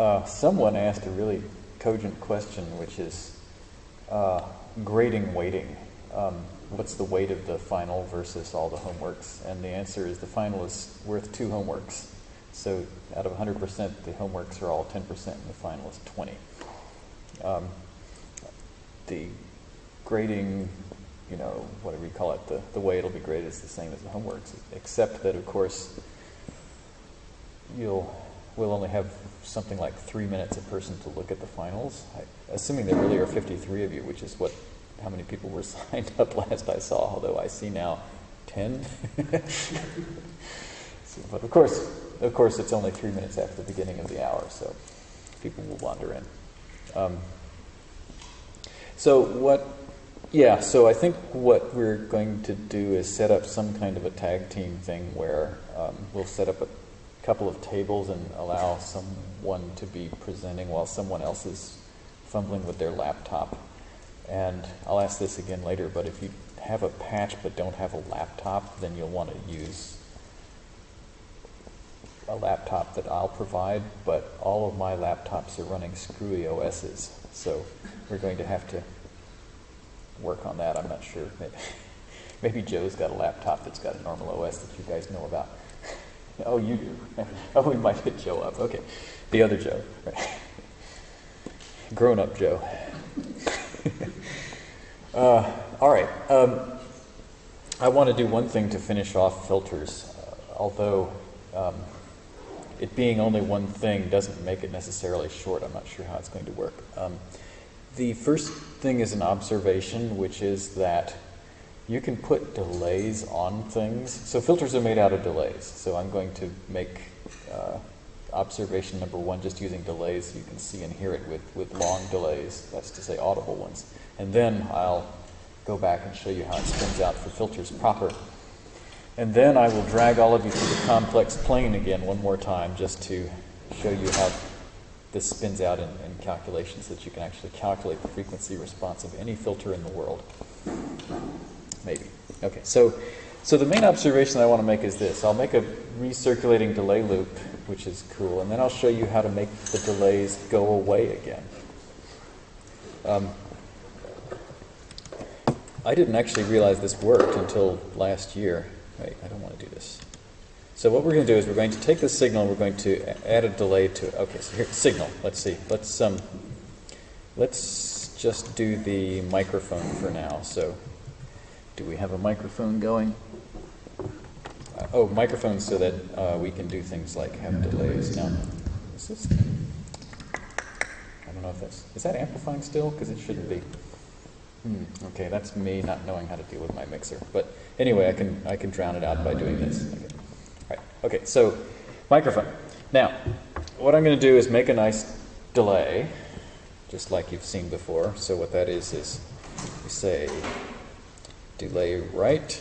uh, someone asked a really cogent question, which is uh, grading weighting. Um, what's the weight of the final versus all the homeworks? And the answer is the final is worth two homeworks. So out of 100%, the homeworks are all 10%, and the final is 20. Um, the grading, you know, whatever you call it, the, the way it'll be graded is the same as the homeworks, except that, of course, you'll we'll only have something like three minutes a person to look at the finals. I, assuming there really are 53 of you, which is what how many people were signed up last I saw, although I see now 10. so, but of course, of course, it's only three minutes after the beginning of the hour, so people will wander in. Um, so what? Yeah. So I think what we're going to do is set up some kind of a tag team thing where um, we'll set up a couple of tables and allow someone to be presenting while someone else is fumbling with their laptop. And I'll ask this again later, but if you have a patch but don't have a laptop, then you'll want to use a laptop that I'll provide, but all of my laptops are running screwy OSs, so we're going to have to work on that. I'm not sure. Maybe, maybe Joe's got a laptop that's got a normal OS that you guys know about. Oh, you do. oh, we might hit Joe up. Okay, the other Joe. Grown-up Joe. uh, all right. Um, I want to do one thing to finish off filters, uh, although. Um, it being only one thing doesn't make it necessarily short. I'm not sure how it's going to work. Um, the first thing is an observation, which is that you can put delays on things. So filters are made out of delays. So I'm going to make uh, observation number one just using delays you can see and hear it with, with long delays, that's to say audible ones. And then I'll go back and show you how it spins out for filters proper. And then I will drag all of you through the complex plane again one more time just to show you how this spins out in, in calculations that you can actually calculate the frequency response of any filter in the world. Maybe. Okay, so, so the main observation I want to make is this. I'll make a recirculating delay loop, which is cool, and then I'll show you how to make the delays go away again. Um, I didn't actually realize this worked until last year. Wait, I don't want to do this. So what we're going to do is we're going to take the signal and we're going to add a delay to it. Okay, so here, signal. Let's see. Let's um, let's just do the microphone for now. So do we have a microphone going? Uh, oh, microphones so that uh, we can do things like have delays. Now, is this? I don't know if that's is that amplifying still because it shouldn't be. Hmm, okay, that's me not knowing how to deal with my mixer. But anyway, I can I can drown it out by doing this. Okay. All right. Okay. So microphone. Now, what I'm going to do is make a nice delay, just like you've seen before. So what that is is we say delay right.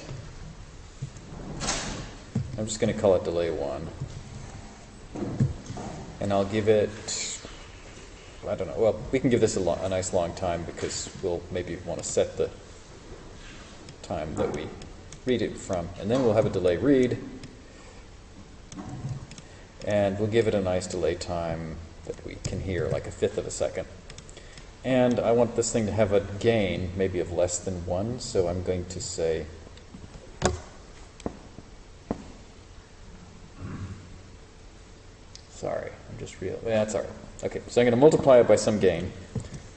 I'm just going to call it delay one, and I'll give it I don't know. Well, we can give this a, lo- a nice long time because we'll maybe want to set the time that we read it from. And then we'll have a delay read. And we'll give it a nice delay time that we can hear, like a fifth of a second. And I want this thing to have a gain, maybe of less than one, so I'm going to say Sorry, I'm just real. Yeah, that's all right. Okay, so I'm going to multiply it by some gain,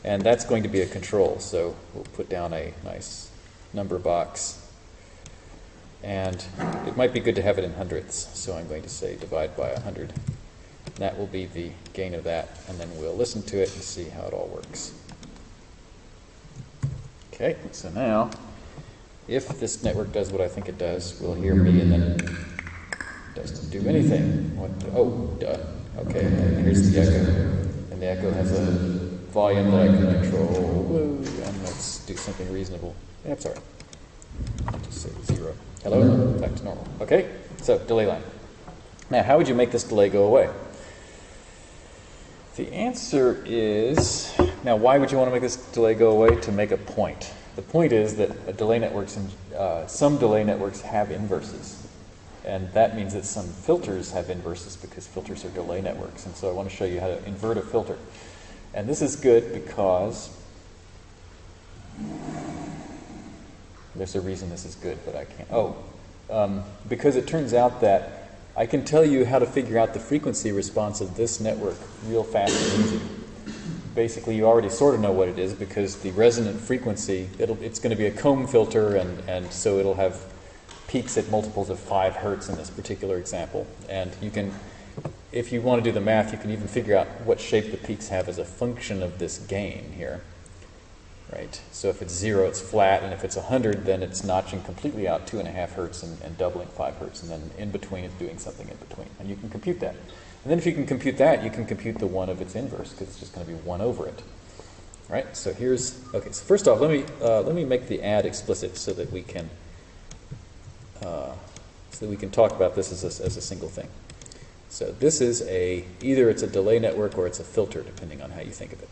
and that's going to be a control. So we'll put down a nice number box. And it might be good to have it in hundredths, so I'm going to say divide by 100. That will be the gain of that, and then we'll listen to it and see how it all works. Okay, so now, if this network does what I think it does, we'll hear me and then it doesn't do anything. What, oh, duh. Okay, here's the echo. And the echo has a volume that I can control. And let's do something reasonable. That's all right. Just say zero. Hello? Back to normal. Okay, so delay line. Now, how would you make this delay go away? The answer is, now why would you want to make this delay go away? To make a point. The point is that delay networks, uh, some delay networks have inverses. And that means that some filters have inverses because filters are delay networks. And so I want to show you how to invert a filter. And this is good because there's a reason this is good, but I can't. Oh, um, because it turns out that I can tell you how to figure out the frequency response of this network real fast and easy. Basically, you already sort of know what it is because the resonant frequency, it's going to be a comb filter, and, and so it'll have peaks at multiples of 5 hertz in this particular example. And you can, if you want to do the math, you can even figure out what shape the peaks have as a function of this gain here. Right? So if it's 0, it's flat, and if it's 100, then it's notching completely out 2.5 hertz and, and doubling 5 hertz, and then in between it's doing something in between. And you can compute that. And then if you can compute that, you can compute the 1 of its inverse, because it's just going to be 1 over it. Right? So here's, okay, so first off, let me, uh, let me make the add explicit so that we can uh, so that we can talk about this as a, as a single thing. So this is a, either it's a delay network or it's a filter, depending on how you think of it.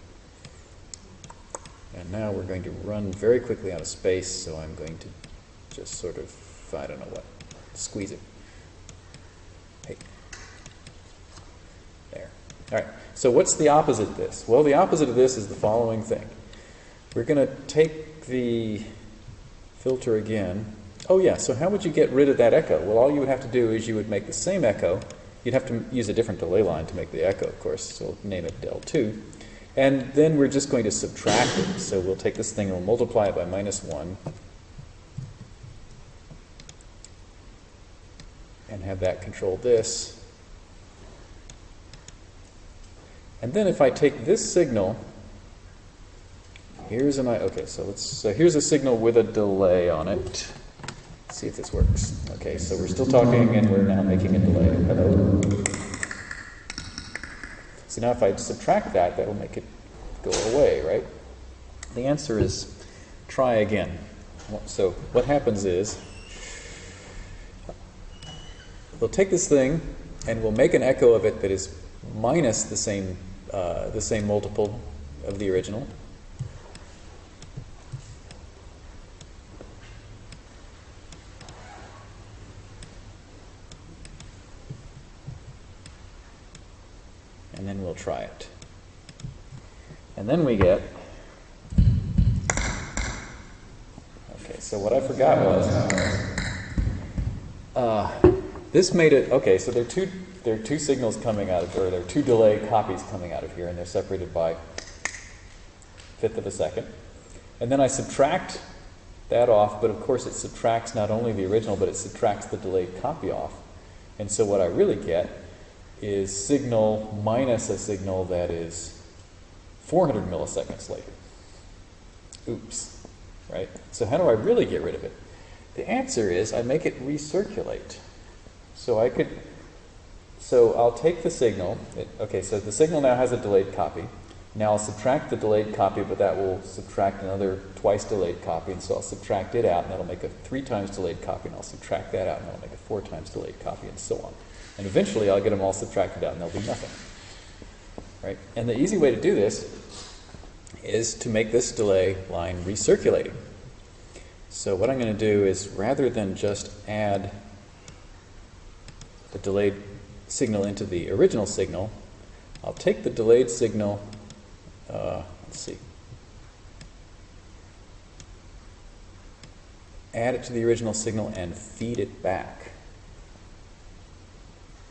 And now we're going to run very quickly out of space, so I'm going to just sort of, I don't know what, squeeze it. Hey. There. All right. So what's the opposite of this? Well, the opposite of this is the following thing. We're going to take the filter again, Oh yeah, so how would you get rid of that echo? Well, all you would have to do is you would make the same echo. You'd have to use a different delay line to make the echo, of course, so name it del2. And then we're just going to subtract it. So we'll take this thing and we'll multiply it by minus 1. And have that control this. And then if I take this signal, here's an, I. okay, so let's, so here's a signal with a delay on it see if this works. Okay, so we're still talking and we're now making a delay. Hello. So now if I subtract that, that'll make it go away, right? The answer is try again. So what happens is we'll take this thing and we'll make an echo of it that is minus the same, uh, the same multiple of the original. Try it. And then we get, okay, so what I forgot was, uh, this made it, okay, so there are two, there are two signals coming out of, or there are two delay copies coming out of here, and they're separated by fifth of a second. And then I subtract that off, but of course it subtracts not only the original, but it subtracts the delayed copy off. And so what I really get is signal minus a signal that is 400 milliseconds later. Oops, right? So how do I really get rid of it? The answer is I make it recirculate. So I could, so I'll take the signal, it, okay, so the signal now has a delayed copy. Now I'll subtract the delayed copy, but that will subtract another twice delayed copy, and so I'll subtract it out, and that'll make a three times delayed copy, and I'll subtract that out, and that'll make a four times delayed copy, and so on. And eventually I'll get them all subtracted out and there'll be nothing. Right? And the easy way to do this is to make this delay line recirculating. So what I'm going to do is rather than just add the delayed signal into the original signal, I'll take the delayed signal, uh, let's see, add it to the original signal and feed it back.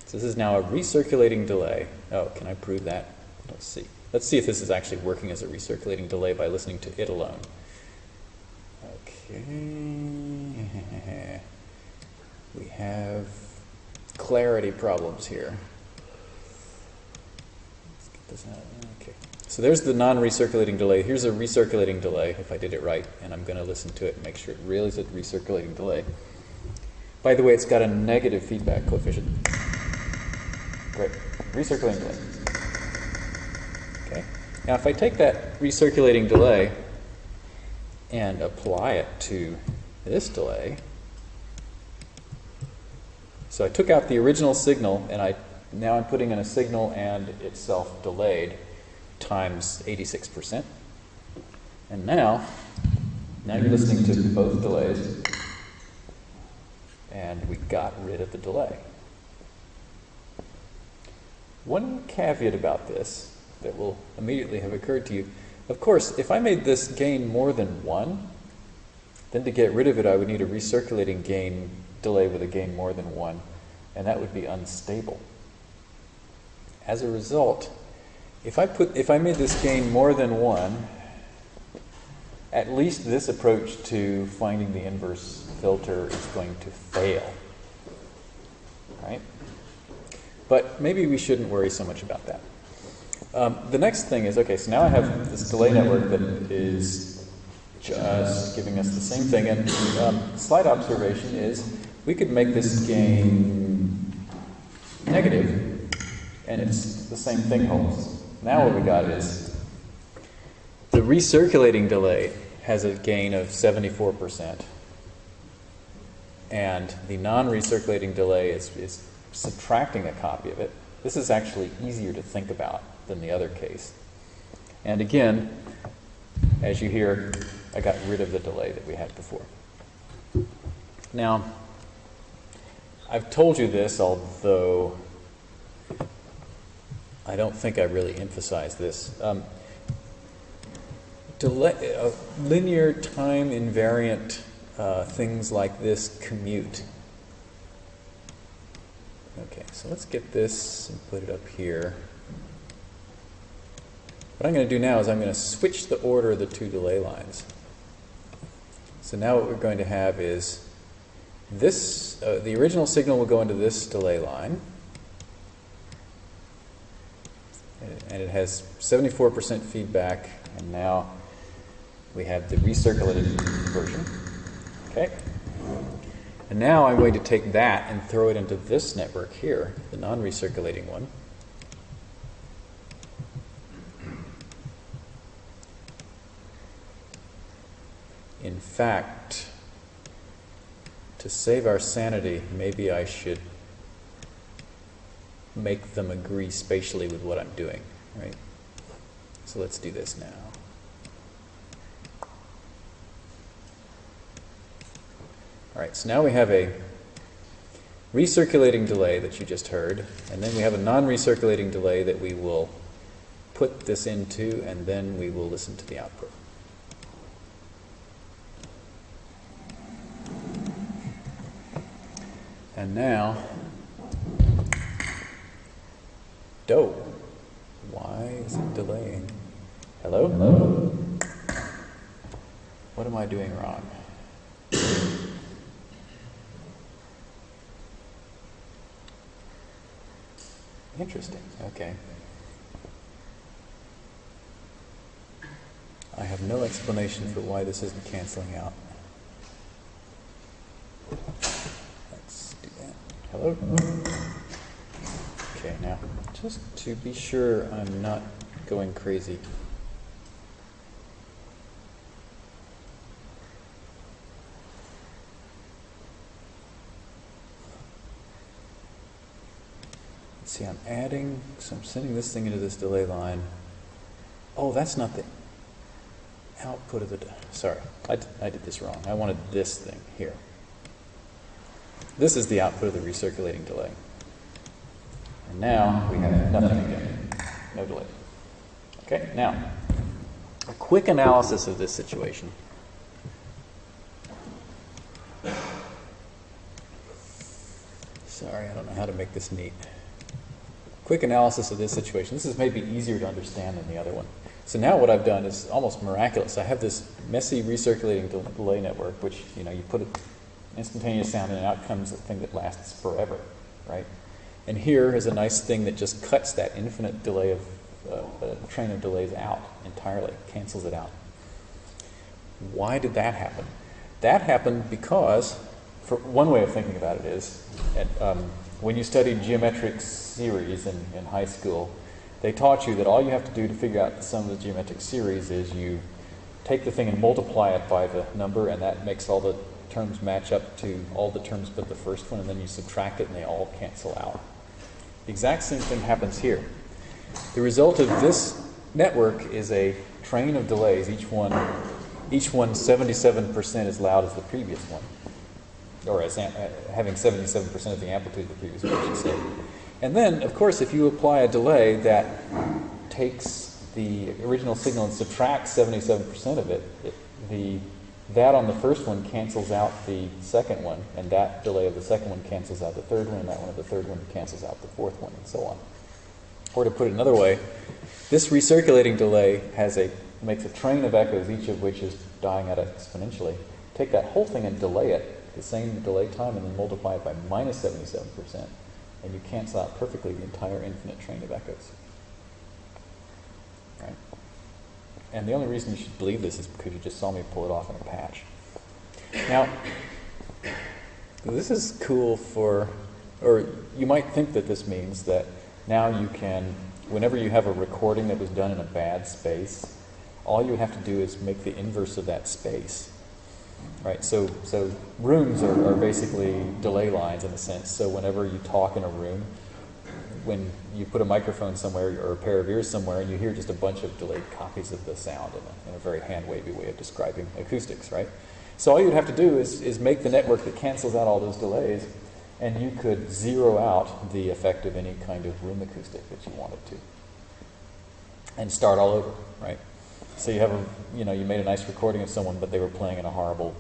So this is now a recirculating delay. Oh, can I prove that? Let's see. Let's see if this is actually working as a recirculating delay by listening to it alone. Okay. We have clarity problems here. Let's get this out. Okay. So there's the non-recirculating delay. Here's a recirculating delay, if I did it right, and I'm going to listen to it and make sure it really is a recirculating delay. By the way, it's got a negative feedback coefficient. Great. Recirculating delay. Okay. Now if I take that recirculating delay and apply it to this delay, so I took out the original signal and I now I'm putting in a signal and itself delayed times 86%. And now, now you're listening to both delays. And and we got rid of the delay. One caveat about this that will immediately have occurred to you, of course, if I made this gain more than 1, then to get rid of it I would need a recirculating gain delay with a gain more than 1, and that would be unstable. As a result, if I, put, if I made this gain more than 1, at least this approach to finding the inverse filter is going to fail. Right? But maybe we shouldn't worry so much about that. Um, the next thing is, okay, so now I have this delay network that is just giving us the same thing. And um, slight observation is we could make this gain negative, and it's the same thing holds. Now what we got is the recirculating delay has a gain of 74%, and the non-recirculating delay is, is subtracting a copy of it. This is actually easier to think about than the other case. And again, as you hear, I got rid of the delay that we had before. Now, I've told you this, although I don't think I really emphasized this. Um, delay, uh, linear time invariant uh, things like this commute. Okay, so let's get this and put it up here. What I'm going to do now is I'm going to switch the order of the two delay lines. So now what we're going to have is this, uh, the original signal will go into this delay line. And it has 74% feedback, and now we have the recirculated version. Okay? And now I'm going to take that and throw it into this network here, the non-recirculating one. In fact, to save our sanity, maybe I should make them agree spatially with what I'm doing, right? So let's do this now. All right, so now we have a recirculating delay that you just heard, and then we have a non-recirculating delay that we will put this into, and then we will listen to the output. And now, do. Why is it delaying? Hello? Hello? What am I doing wrong? Interesting. Okay. I have no explanation for why this isn't canceling out. Hello? Okay, now, just to be sure I'm not going crazy. See, I'm adding, so I'm sending this thing into this delay line. Oh, that's not the output of the, sorry, I, I did this wrong. I wanted this thing here. This is the output of the recirculating delay. And now we have nothing again, no delay. Okay, now, a quick analysis of this situation. Sorry, I don't know how to make this neat. Quick analysis of this situation. This is maybe easier to understand than the other one. So now what I've done is almost miraculous. I have this messy recirculating delay network, which, you know, you put it instantaneous sound, and out comes a thing that lasts forever, right? And here is a nice thing that just cuts that infinite delay of uh, a train of delays out entirely, cancels it out. Why did that happen? That happened because, for one way of thinking about it is, at, um, when you studied geometric series in, in high school, they taught you that all you have to do to figure out the sum of the geometric series is you take the thing and multiply it by the number, and that makes all the terms match up to all the terms but the first one, and then you subtract it and they all cancel out. The exact same thing happens here. The result of this network is a train of delays, each one, each one 77% as loud as the previous one. Or as uh, having 77% of the amplitude of the previous I. And then, of course, if you apply a delay that takes the original signal and subtracts 77% of it, it, the that on the first one cancels out the second one, and that delay of the second one cancels out the third one, and that one of the third one cancels out the fourth one, and so on. Or to put it another way, this recirculating delay has a makes a train of echoes, each of which is dying out exponentially. Take that whole thing and delay it, the same delay time, and then multiply it by minus 77%, and you cancel out perfectly the entire infinite train of echoes. Right? And the only reason you should believe this is because you just saw me pull it off in a patch. Now, this is cool for, or you might think that this means that now you can, whenever you have a recording that was done in a bad space, all you have to do is make the inverse of that space. Right, so, so rooms are, are basically delay lines in a sense. So whenever you talk in a room, when you put a microphone somewhere or a pair of ears somewhere and you hear just a bunch of delayed copies of the sound in a, in a very hand wavy way of describing acoustics, right? So all you'd have to do is, is make the network that cancels out all those delays, and you could zero out the effect of any kind of room acoustic that you wanted to, and start all over, right? So you have a, you know, you made a nice recording of someone, but they were playing in a horrible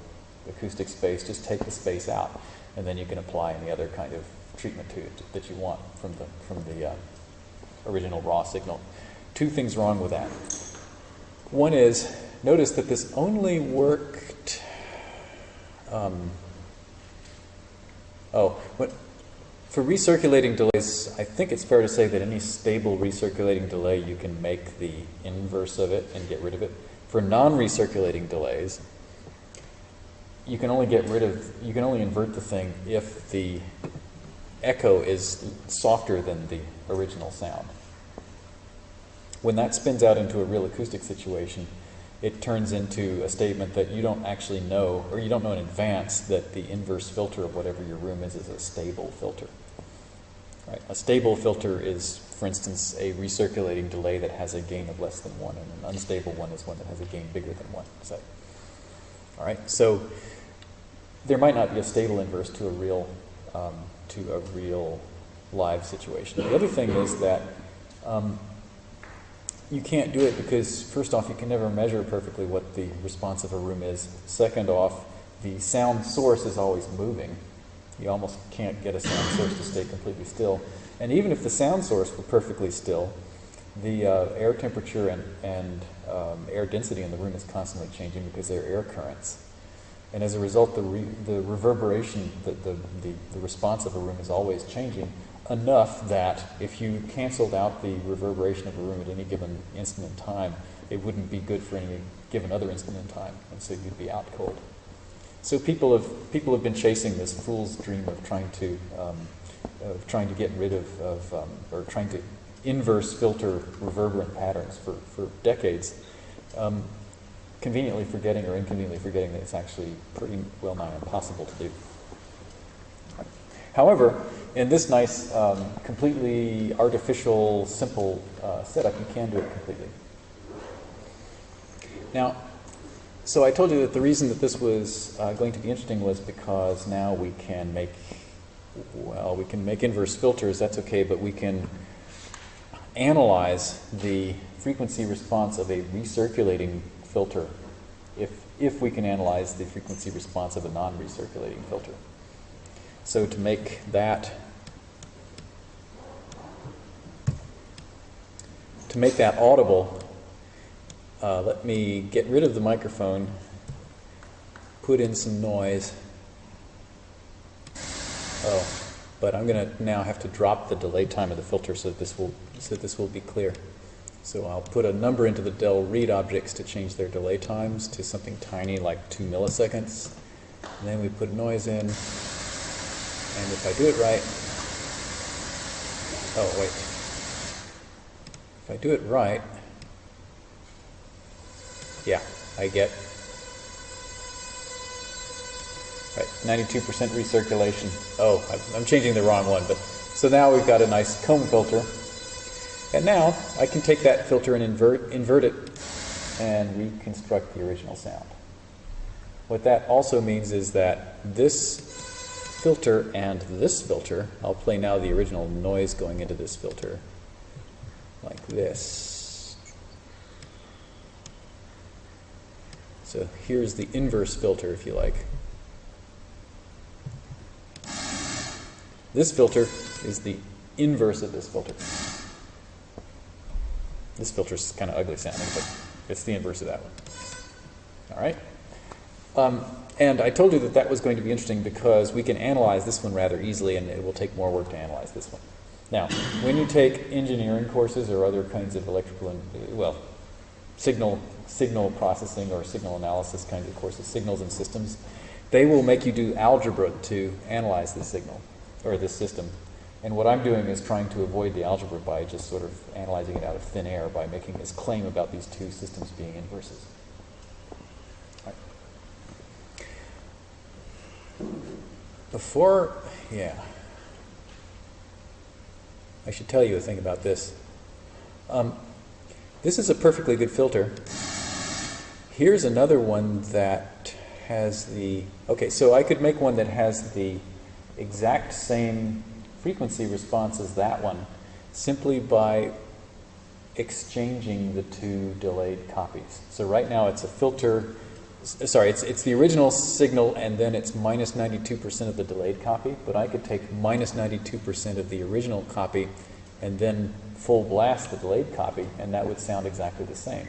acoustic space. Just take the space out, and then you can apply any other kind of treatment to it that you want from the from the uh, original raw signal. Two things wrong with that. One is notice that this only worked. Um, oh, what, for recirculating delays, I think it's fair to say that any stable recirculating delay, you can make the inverse of it and get rid of it. For non-recirculating delays, you can only get rid of, you can only invert the thing if the echo is softer than the original sound. When that spins out into a real acoustic situation, it turns into a statement that you don't actually know, or you don't know in advance that the inverse filter of whatever your room is is a stable filter. Right? A stable filter is, for instance, a recirculating delay that has a gain of less than one, and an unstable one is one that has a gain bigger than one. Say. All right. So there might not be a stable inverse to a real um, to a real live situation. The other thing is that um, you can't do it because, first off, you can never measure perfectly what the response of a room is. Second off, the sound source is always moving. You almost can't get a sound source to stay completely still. And even if the sound source were perfectly still, the uh, air temperature and, and um, air density in the room is constantly changing because there are air currents. And as a result, the, re, the reverberation, the, the, the, the response of a room is always changing enough that if you canceled out the reverberation of a room at any given instant in time, it wouldn't be good for any given other instant in time, and so you'd be out cold. So people have people have been chasing this fool's dream of trying to um, of trying to get rid of, of um, or trying to inverse filter reverberant patterns for, for decades. Um, conveniently forgetting or inconveniently forgetting that it's actually pretty well nigh impossible to do. However, in this nice, um, completely artificial, simple uh, setup, you can do it completely. Now, so I told you that the reason that this was uh, going to be interesting was because now we can make, well, we can make inverse filters, that's okay, but we can analyze the frequency response of a recirculating filter if, if we can analyze the frequency response of a non-recirculating filter. So to make that to make that audible, uh, let me get rid of the microphone, put in some noise. Oh, but I'm going to now have to drop the delay time of the filter so that this will so that this will be clear. So I'll put a number into the del read objects to change their delay times to something tiny like two milliseconds. And then we put noise in. And if I do it right, oh wait, if I do it right, yeah, I get right, 92% recirculation. Oh, I'm changing the wrong one, but so now we've got a nice comb filter and now I can take that filter and invert, invert it and reconstruct the original sound. What that also means is that this filter and this filter. I'll play now the original noise going into this filter, like this. So here's the inverse filter, if you like. This filter is the inverse of this filter. This filter is kind of ugly sounding, but it's the inverse of that one. All right? Um, and I told you that that was going to be interesting because we can analyze this one rather easily, and it will take more work to analyze this one. Now, when you take engineering courses or other kinds of electrical, and, well, signal signal processing or signal analysis kinds of courses, signals and systems, they will make you do algebra to analyze the signal or this system. And what I'm doing is trying to avoid the algebra by just sort of analyzing it out of thin air by making this claim about these two systems being inverses. Before, yeah, I should tell you a thing about this. Um, this is a perfectly good filter. Here's another one that has the, okay, so I could make one that has the exact same frequency response as that one simply by exchanging the two delayed copies. So right now it's a filter, sorry, it's, it's the original signal and then it's minus 92% of the delayed copy, but I could take minus 92% of the original copy and then full blast the delayed copy and that would sound exactly the same.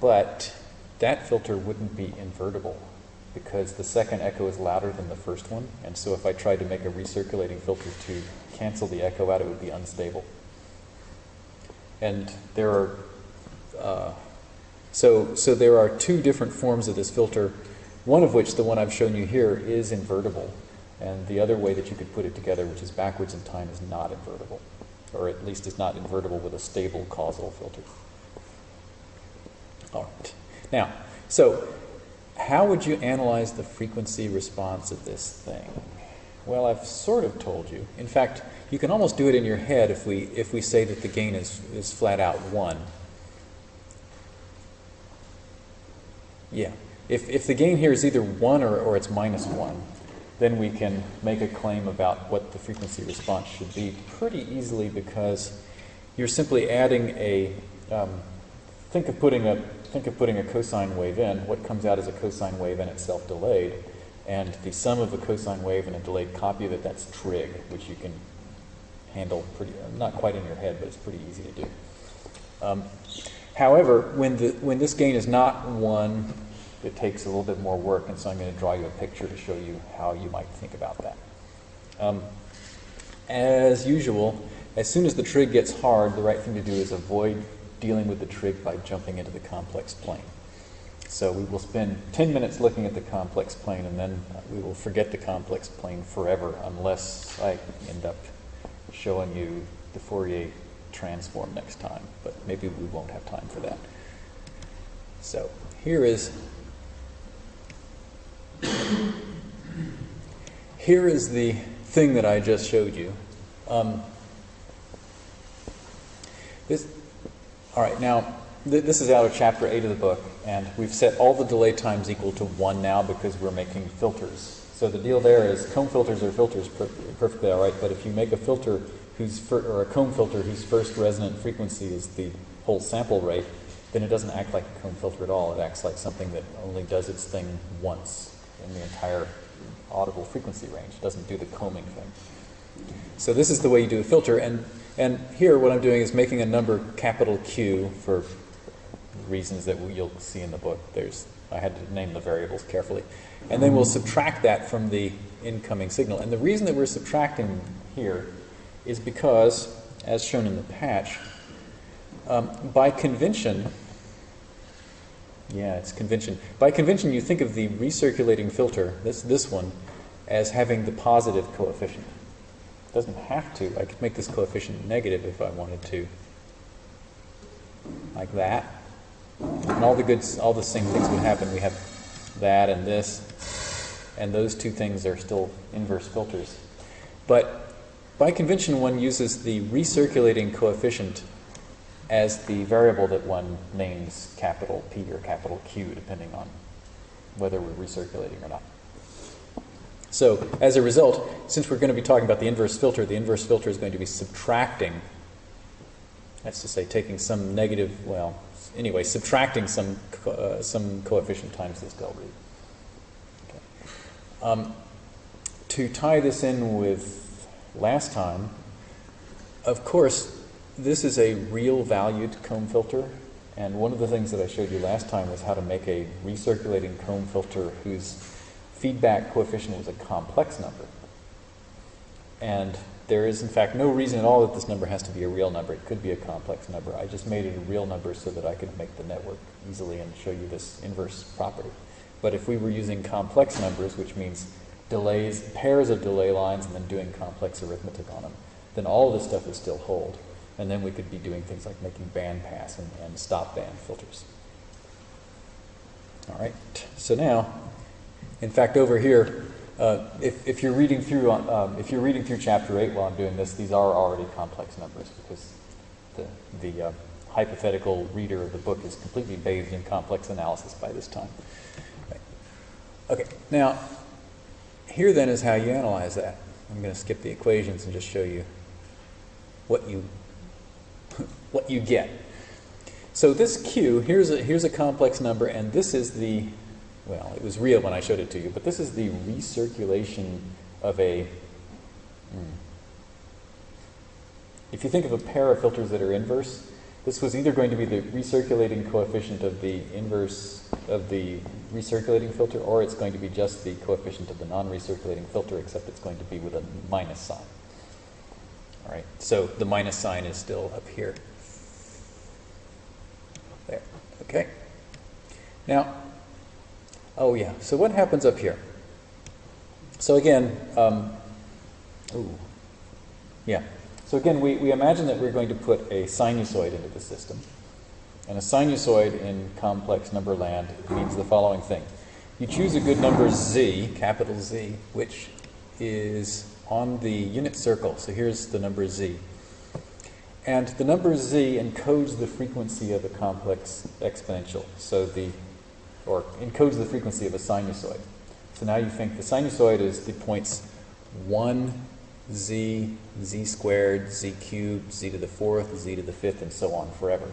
But that filter wouldn't be invertible because the second echo is louder than the first one, and so if I tried to make a recirculating filter to cancel the echo out, it would be unstable. And there are, uh, so, so there are two different forms of this filter, one of which, the one I've shown you here, is invertible, and the other way that you could put it together, which is backwards in time, is not invertible, or at least is not invertible with a stable causal filter. All right. Now, so how would you analyze the frequency response of this thing? Well, I've sort of told you. In fact, you can almost do it in your head if we, if we say that the gain is, is flat out 1. Yeah. If, if the gain here is either 1 or, or it's minus 1, then we can make a claim about what the frequency response should be pretty easily because you're simply adding a, um, think of putting a think of putting a cosine wave in, what comes out is a cosine wave and itself delayed, and the sum of a cosine wave and a delayed copy of it, that's trig, which you can handle pretty, not quite in your head, but it's pretty easy to do. Um, however, when, the, when this gain is not 1, it takes a little bit more work, and so I'm going to draw you a picture to show you how you might think about that. Um, as usual, as soon as the trig gets hard, the right thing to do is avoid dealing with the trig by jumping into the complex plane. So we will spend 10 minutes looking at the complex plane and then we will forget the complex plane forever unless I end up showing you the Fourier transform next time. But maybe we won't have time for that. So here is here is the thing that I just showed you. Um, this all right, now th this is out of chapter 8 of the book, and we've set all the delay times equal to 1 now because we're making filters. So the deal there is comb filters are filters per perfectly all right, but if you make a filter whose or a comb filter whose first resonant frequency is the whole sample rate, then it doesn't act like a comb filter at all. It acts like something that only does its thing once in the entire audible frequency range. It doesn't do the combing thing. So this is the way you do a filter, and and here what I'm doing is making a number capital Q for reasons that you'll see in the book. There's I had to name the variables carefully. And then we'll subtract that from the incoming signal. And the reason that we're subtracting here is because, as shown in the patch, um, by convention, yeah, it's convention. By convention, you think of the recirculating filter, this, this one, as having the positive coefficient It doesn't have to. I could make this coefficient negative if I wanted to. Like that. And all the good, all the same things would happen. We have that and this, and those two things are still inverse filters. But by convention, one uses the recirculating coefficient as the variable that one names capital P or capital Q, depending on whether we're recirculating or not. So as a result, since we're going to be talking about the inverse filter, the inverse filter is going to be subtracting, that's to say taking some negative, well, anyway, subtracting some, uh, some coefficient times this del read. Okay. Um, to tie this in with last time, of course, this is a real valued comb filter. And one of the things that I showed you last time was how to make a recirculating comb filter whose feedback coefficient was a complex number. And there is, in fact, no reason at all that this number has to be a real number. It could be a complex number. I just made it a real number so that I could make the network easily and show you this inverse property. But if we were using complex numbers, which means delays, pairs of delay lines, and then doing complex arithmetic on them, then all this stuff would still hold. And then we could be doing things like making bandpass and, and stop band filters. All right, so now, in fact, over here, uh, if, if, you're reading through, uh, um, if you're reading through chapter 8 while I'm doing this, these are already complex numbers because the, the uh, hypothetical reader of the book is completely bathed in complex analysis by this time. Okay, now, here then is how you analyze that. I'm going to skip the equations and just show you what you what you get. So this Q, here's a, here's a complex number, and this is the, well, it was real when I showed it to you, but this is the recirculation of a, hmm. if you think of a pair of filters that are inverse, this was either going to be the recirculating coefficient of the inverse of the recirculating filter, or it's going to be just the coefficient of the non-recirculating filter, except it's going to be with a minus sign. All right, so the minus sign is still up here. There, okay. Now, oh yeah, so what happens up here? So again, um, ooh, yeah. So again, we, we imagine that we're going to put a sinusoid into the system. And a sinusoid in complex number land means the following thing. You choose a good number z, capital Z, which is on the unit circle. So here's the number z. And the number z encodes the frequency of a complex exponential. So the, or encodes the frequency of a sinusoid. So now you think the sinusoid is the points 1, z, z squared, z cubed, z to the fourth, z to the fifth, and so on forever.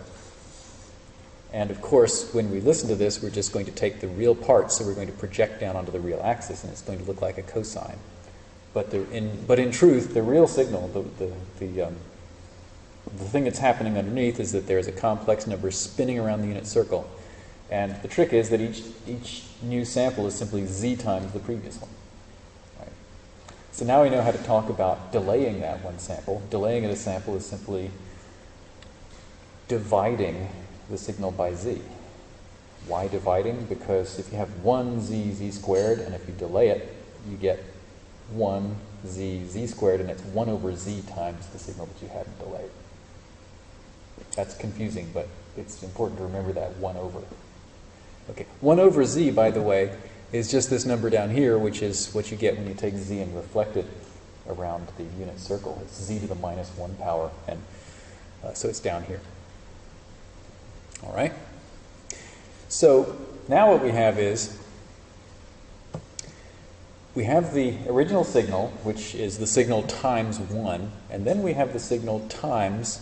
And of course, when we listen to this, we're just going to take the real part, so we're going to project down onto the real axis, and it's going to look like a cosine. But, in, but in truth, the real signal, the, the, the, um, the thing that's happening underneath is that there's a complex number spinning around the unit circle. And the trick is that each, each new sample is simply z times the previous one. So now we know how to talk about delaying that one sample. Delaying a sample is simply dividing the signal by z. Why dividing? Because if you have 1 z, z squared, and if you delay it, you get 1 z, z squared, and it's 1 over z times the signal that you hadn't delayed. That's confusing, but it's important to remember that 1 over. Okay, 1 over z, by the way, is just this number down here, which is what you get when you take z and reflect it around the unit circle. It's z to the minus 1 power, and uh, so it's down here. All right? So now what we have is we have the original signal, which is the signal times 1, and then we have the signal times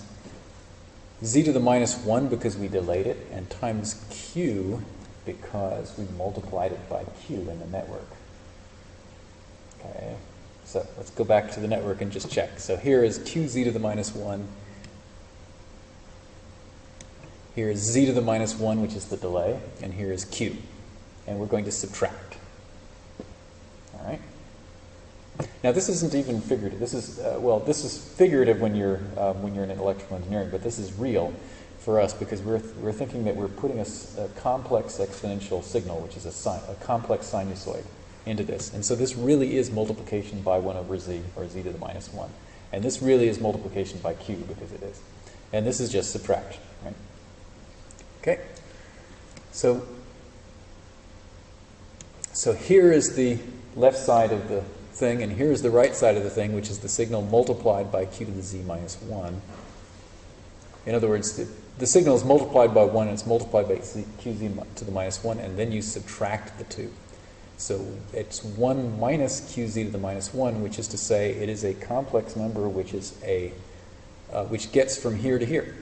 z to the minus 1 because we delayed it, and times q because we multiplied it by q in the network. Okay, so let's go back to the network and just check. So here is qz to the minus 1. Here is z to the minus 1, which is the delay, and here is q. And we're going to subtract. All right? Now, this isn't even figurative. This is, uh, well, this is figurative when you're, um, when you're in electrical engineering, but this is real for us because we're, we're thinking that we're putting a, a, complex exponential signal, which is a, a complex sinusoid, into this. And so this really is multiplication by 1 over z, or z to the minus 1. And this really is multiplication by q because it is. And this is just subtraction, right? Okay? So, so here is the left side of the thing, and here's the right side of the thing, which is the signal multiplied by q to the z minus 1. In other words, the, the signal is multiplied by 1, and it's multiplied by qz to the minus 1, and then you subtract the 2. So it's 1 minus qz to the minus 1, which is to say it is a complex number which is a uh, which gets from here to here.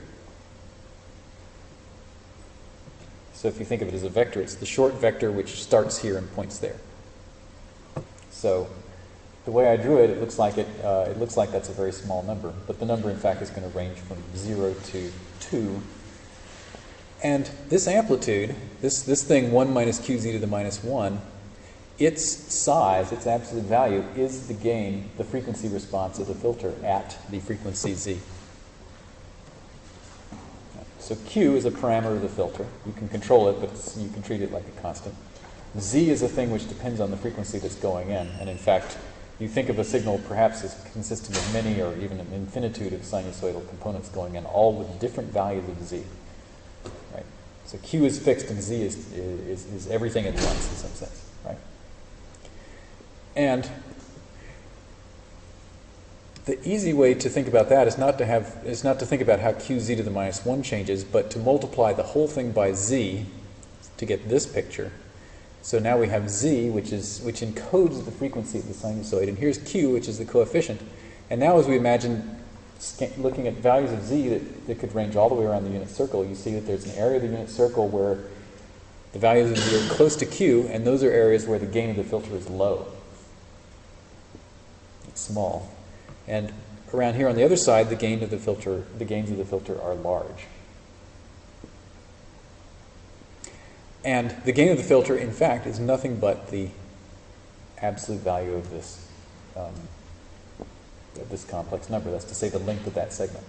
So if you think of it as a vector, it's the short vector which starts here and points there. So the way I drew it, it looks like it, uh, it looks like that's a very small number, but the number in fact is going to range from 0 to 2. And this amplitude, this, this thing 1 minus qz to the minus 1, its size, its absolute value, is the gain, the frequency response of the filter at the frequency z. So Q is a parameter of the filter. You can control it, but you can treat it like a constant. Z is a thing which depends on the frequency that's going in. And in fact, you think of a signal perhaps as consisting of many or even an infinitude of sinusoidal components going in, all with different values of Z. Right? So Q is fixed and Z is, is, is everything at once in some sense. Right? And the easy way to think about that is not to have is not to think about how qz to the minus 1 changes, but to multiply the whole thing by z to get this picture. So now we have z, which is which encodes the frequency of the sinusoid, and here's q, which is the coefficient. And now as we imagine looking at values of z that, that could range all the way around the unit circle, you see that there's an area of the unit circle where the values of z are close to q, and those are areas where the gain of the filter is low. It's small. And around here on the other side, the gain of the filter, the gains of the filter are large. And the gain of the filter, in fact, is nothing but the absolute value of this, um, of this complex number. That's to say the length of that segment.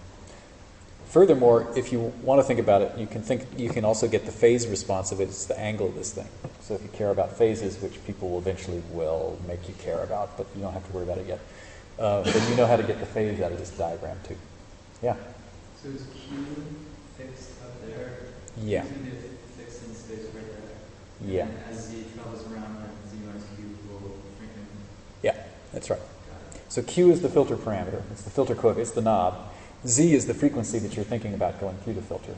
Furthermore, if you want to think about it, you can think you can also get the phase response of it. It's the angle of this thing. So if you care about phases, which people will eventually will make you care about, but you don't have to worry about it yet uh, then you know how to get the phase out of this diagram too. Yeah? So is Q fixed up there? Yeah. Isn't it fixed in space right there? Yeah. And as Z travels around, then Z minus Q will. Yeah, that's right. So Q is the filter parameter. It's the filter coefficient. It's the knob. Z is the frequency that you're thinking about going through the filter.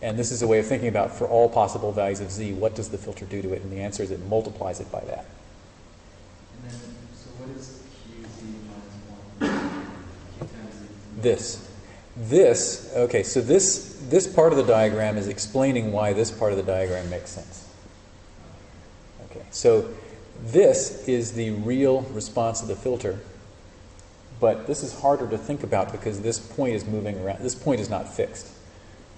And this is a way of thinking about for all possible values of Z, what does the filter do to it? And the answer is it multiplies it by that. And then, so what is QZ minus 1? Q times Z. This. This, okay, so this, this part of the diagram is explaining why this part of the diagram makes sense. Okay, so this is the real response of the filter, but this is harder to think about because this point is moving around. This point is not fixed.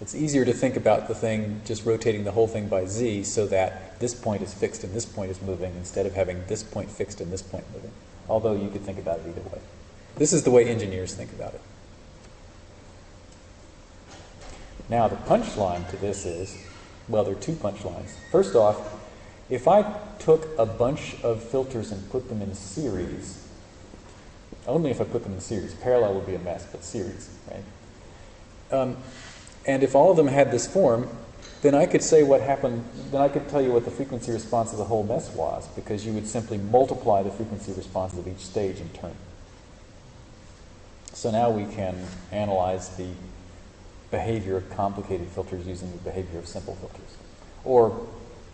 It's easier to think about the thing just rotating the whole thing by z so that this point is fixed and this point is moving instead of having this point fixed and this point moving. Although you could think about it either way. This is the way engineers think about it. Now, the punchline to this is well, there are two punchlines. First off, if I took a bunch of filters and put them in series, only if I put them in series, parallel would be a mess, but series, right? Um, and if all of them had this form, then I could say what happened, then I could tell you what the frequency response of the whole mess was, because you would simply multiply the frequency responses of each stage in turn. So now we can analyze the behavior of complicated filters using the behavior of simple filters. Or,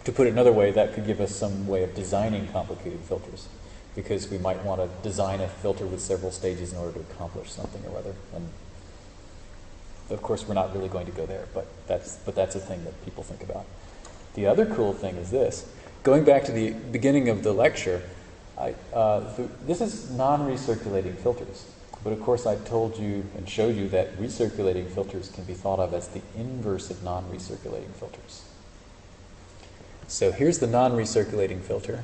to put it another way, that could give us some way of designing complicated filters, because we might want to design a filter with several stages in order to accomplish something or other. And of course, we're not really going to go there, but that's, but that's a thing that people think about. The other cool thing is this. Going back to the beginning of the lecture, I, uh, th this is non-recirculating filters. But of course, I told you and showed you that recirculating filters can be thought of as the inverse of non-recirculating filters. So here's the non-recirculating filter.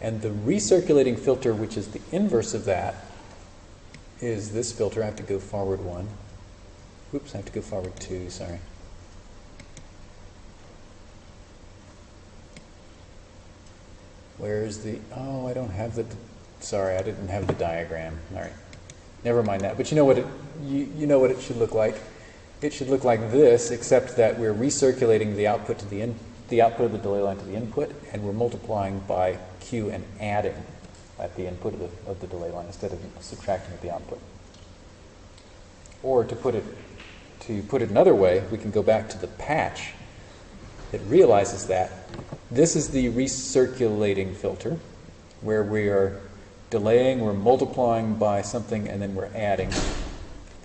And the recirculating filter, which is the inverse of that, is this filter. I have to go forward one. Oops, I have to go forward two, sorry. Where's the, oh, I don't have the, sorry, I didn't have the diagram. All right, never mind that. But you know what it, you, you know what it should look like. It should look like this, except that we're recirculating the output to the in, the output of the delay line to the input, and we're multiplying by Q and adding at the input of the, of the delay line instead of subtracting at the output. Or to put it to put it another way, we can go back to the patch that realizes that. This is the recirculating filter, where we are delaying, we're multiplying by something, and then we're adding.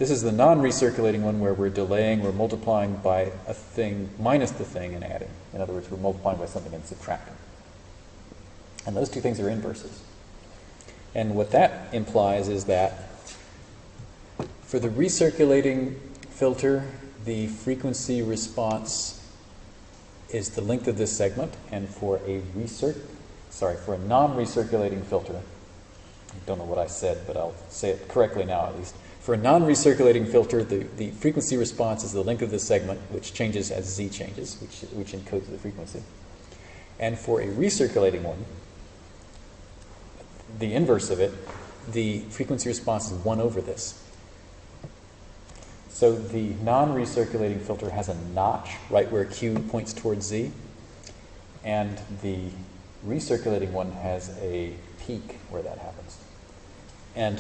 This is the non-recirculating one where we're delaying, we're multiplying by a thing minus the thing and adding. In other words, we're multiplying by something and subtracting. And those two things are inverses. And what that implies is that for the recirculating filter, the frequency response is the length of this segment, and for a recirc, sorry, for a non-recirculating filter, I don't know what I said, but I'll say it correctly now at least. For a non-recirculating filter, the, the frequency response is the length of the segment, which changes as z changes, which, which encodes the frequency. And for a recirculating one, the inverse of it, the frequency response is 1 over this. So the non-recirculating filter has a notch right where Q points towards Z, and the recirculating one has a peak where that happens. And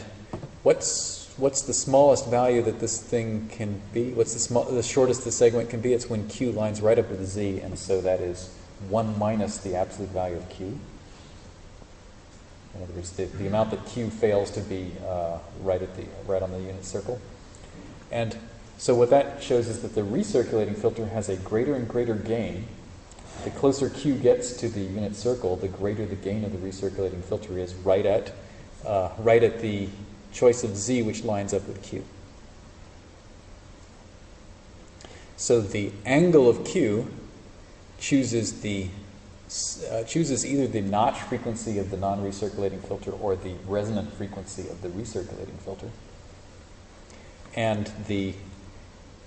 what's what's the smallest value that this thing can be? What's the small, the shortest the segment can be? It's when Q lines right up with Z, and so that is 1 minus the absolute value of Q. In other words, the, the amount that Q fails to be uh, right at the right on the unit circle. And so what that shows is that the recirculating filter has a greater and greater gain. The closer Q gets to the unit circle, the greater the gain of the recirculating filter is right at uh, right at the choice of Z, which lines up with Q. So the angle of Q chooses the uh, chooses either the notch frequency of the non-recirculating filter or the resonant frequency of the recirculating filter. And the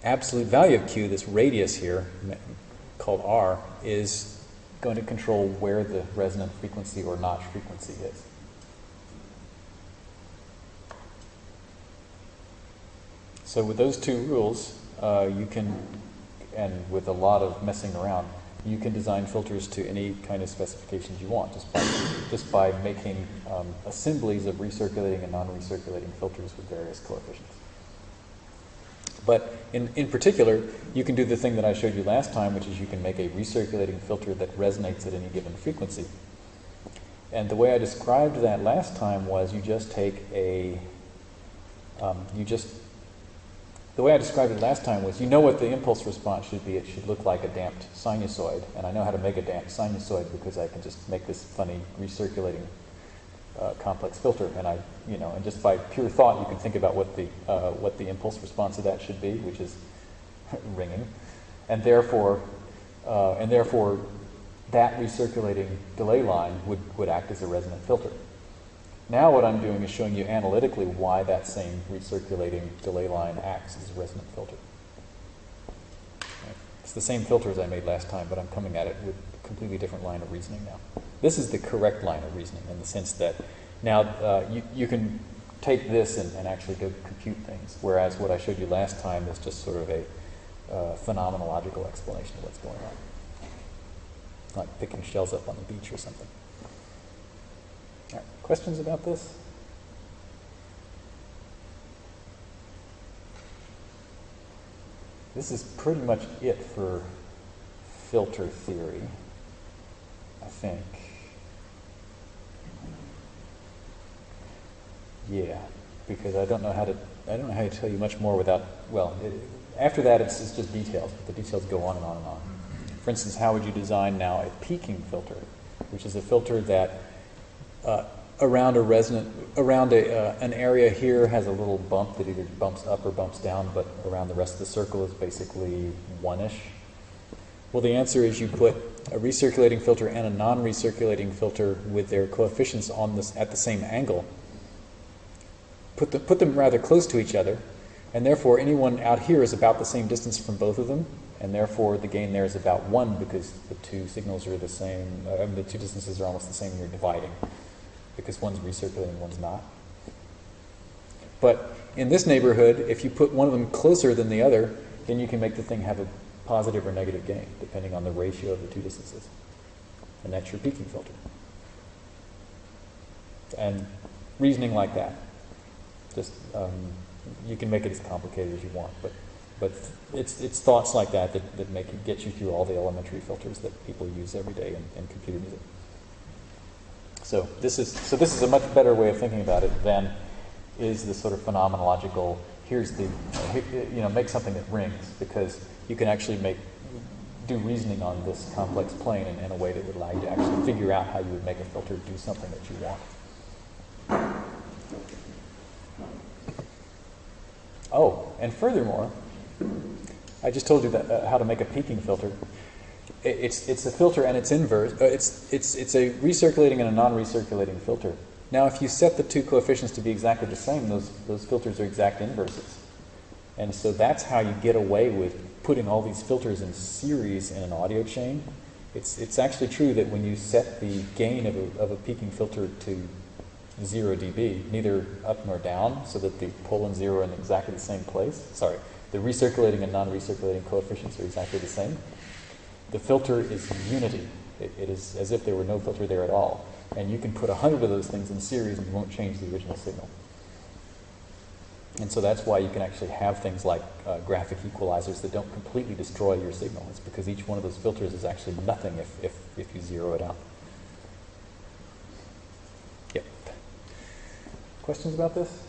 absolute value of Q, this radius here, called R, is going to control where the resonant frequency or notch frequency is. So with those two rules, uh, you can, and with a lot of messing around, you can design filters to any kind of specifications you want just by, just by making um, assemblies of recirculating and non-recirculating filters with various coefficients. But in, in particular, you can do the thing that I showed you last time, which is you can make a recirculating filter that resonates at any given frequency. And the way I described that last time was you just take a, um, you just the way I described it last time was you know what the impulse response should be. It should look like a damped sinusoid. And I know how to make a damped sinusoid because I can just make this funny recirculating uh, complex filter. And I, you know, and just by pure thought, you can think about what the, uh, what the impulse response of that should be, which is ringing. And therefore, uh, and therefore, that recirculating delay line would, would act as a resonant filter. Now what I'm doing is showing you analytically why that same recirculating delay line acts as a resonant filter. It's the same filter as I made last time, but I'm coming at it with a completely different line of reasoning now. This is the correct line of reasoning in the sense that now uh, you, you can take this and, and, actually go compute things, whereas what I showed you last time is just sort of a uh, phenomenological explanation of what's going on. Like picking shells up on the beach or something. Questions about this? This is pretty much it for filter theory, I think. Yeah, because I don't know how to I don't know how to tell you much more without well, it, after that it's, it's just details, but the details go on and on and on. For instance, how would you design now a peaking filter, which is a filter that uh, around a resonant, around a, uh, an area here has a little bump that either bumps up or bumps down, but around the rest of the circle is basically one-ish. Well, the answer is you put a recirculating filter and a non-recirculating filter with their coefficients on this at the same angle. Put, the, put them rather close to each other, and therefore anyone out here is about the same distance from both of them, and therefore the gain there is about one because the two signals are the same, uh, the two distances are almost the same, you're dividing because one's recirculating, and one's not. But in this neighborhood, if you put one of them closer than the other, then you can make the thing have a positive or negative gain, depending on the ratio of the two distances. And that's your peaking filter. And reasoning like that. Just, um, you can make it as complicated as you want, but But it's, it's thoughts like that that, that make it, get you through all the elementary filters that people use every day in, in computer music. So this is so this is a much better way of thinking about it than is the sort of phenomenological. Here's the you know make something that rings because you can actually make do reasoning on this complex plane in, in a way that would allow you to actually figure out how you would make a filter do something that you want. Oh, and furthermore, I just told you that, uh, how to make a peaking filter. It, it's, it's a filter and it's inverse. Uh, it's, it's, it's a recirculating and a non-recirculating filter. Now, if you set the two coefficients to be exactly the same, those, those filters are exact inverses. And so that's how you get away with putting all these filters in series in an audio chain. It's, it's actually true that when you set the gain of a, of a peaking filter to 0 dB, neither up nor down, so that the pole and zero are in exactly the same place. Sorry, the recirculating and non-recirculating coefficients are exactly the same. The filter is unity. It, it is as if there were no filter there at all. And you can put a hundred of those things in series and you won't change the original signal. And so that's why you can actually have things like uh, graphic equalizers that don't completely destroy your signal. It's because each one of those filters is actually nothing if, if, if you zero it out. Yep. Questions about this?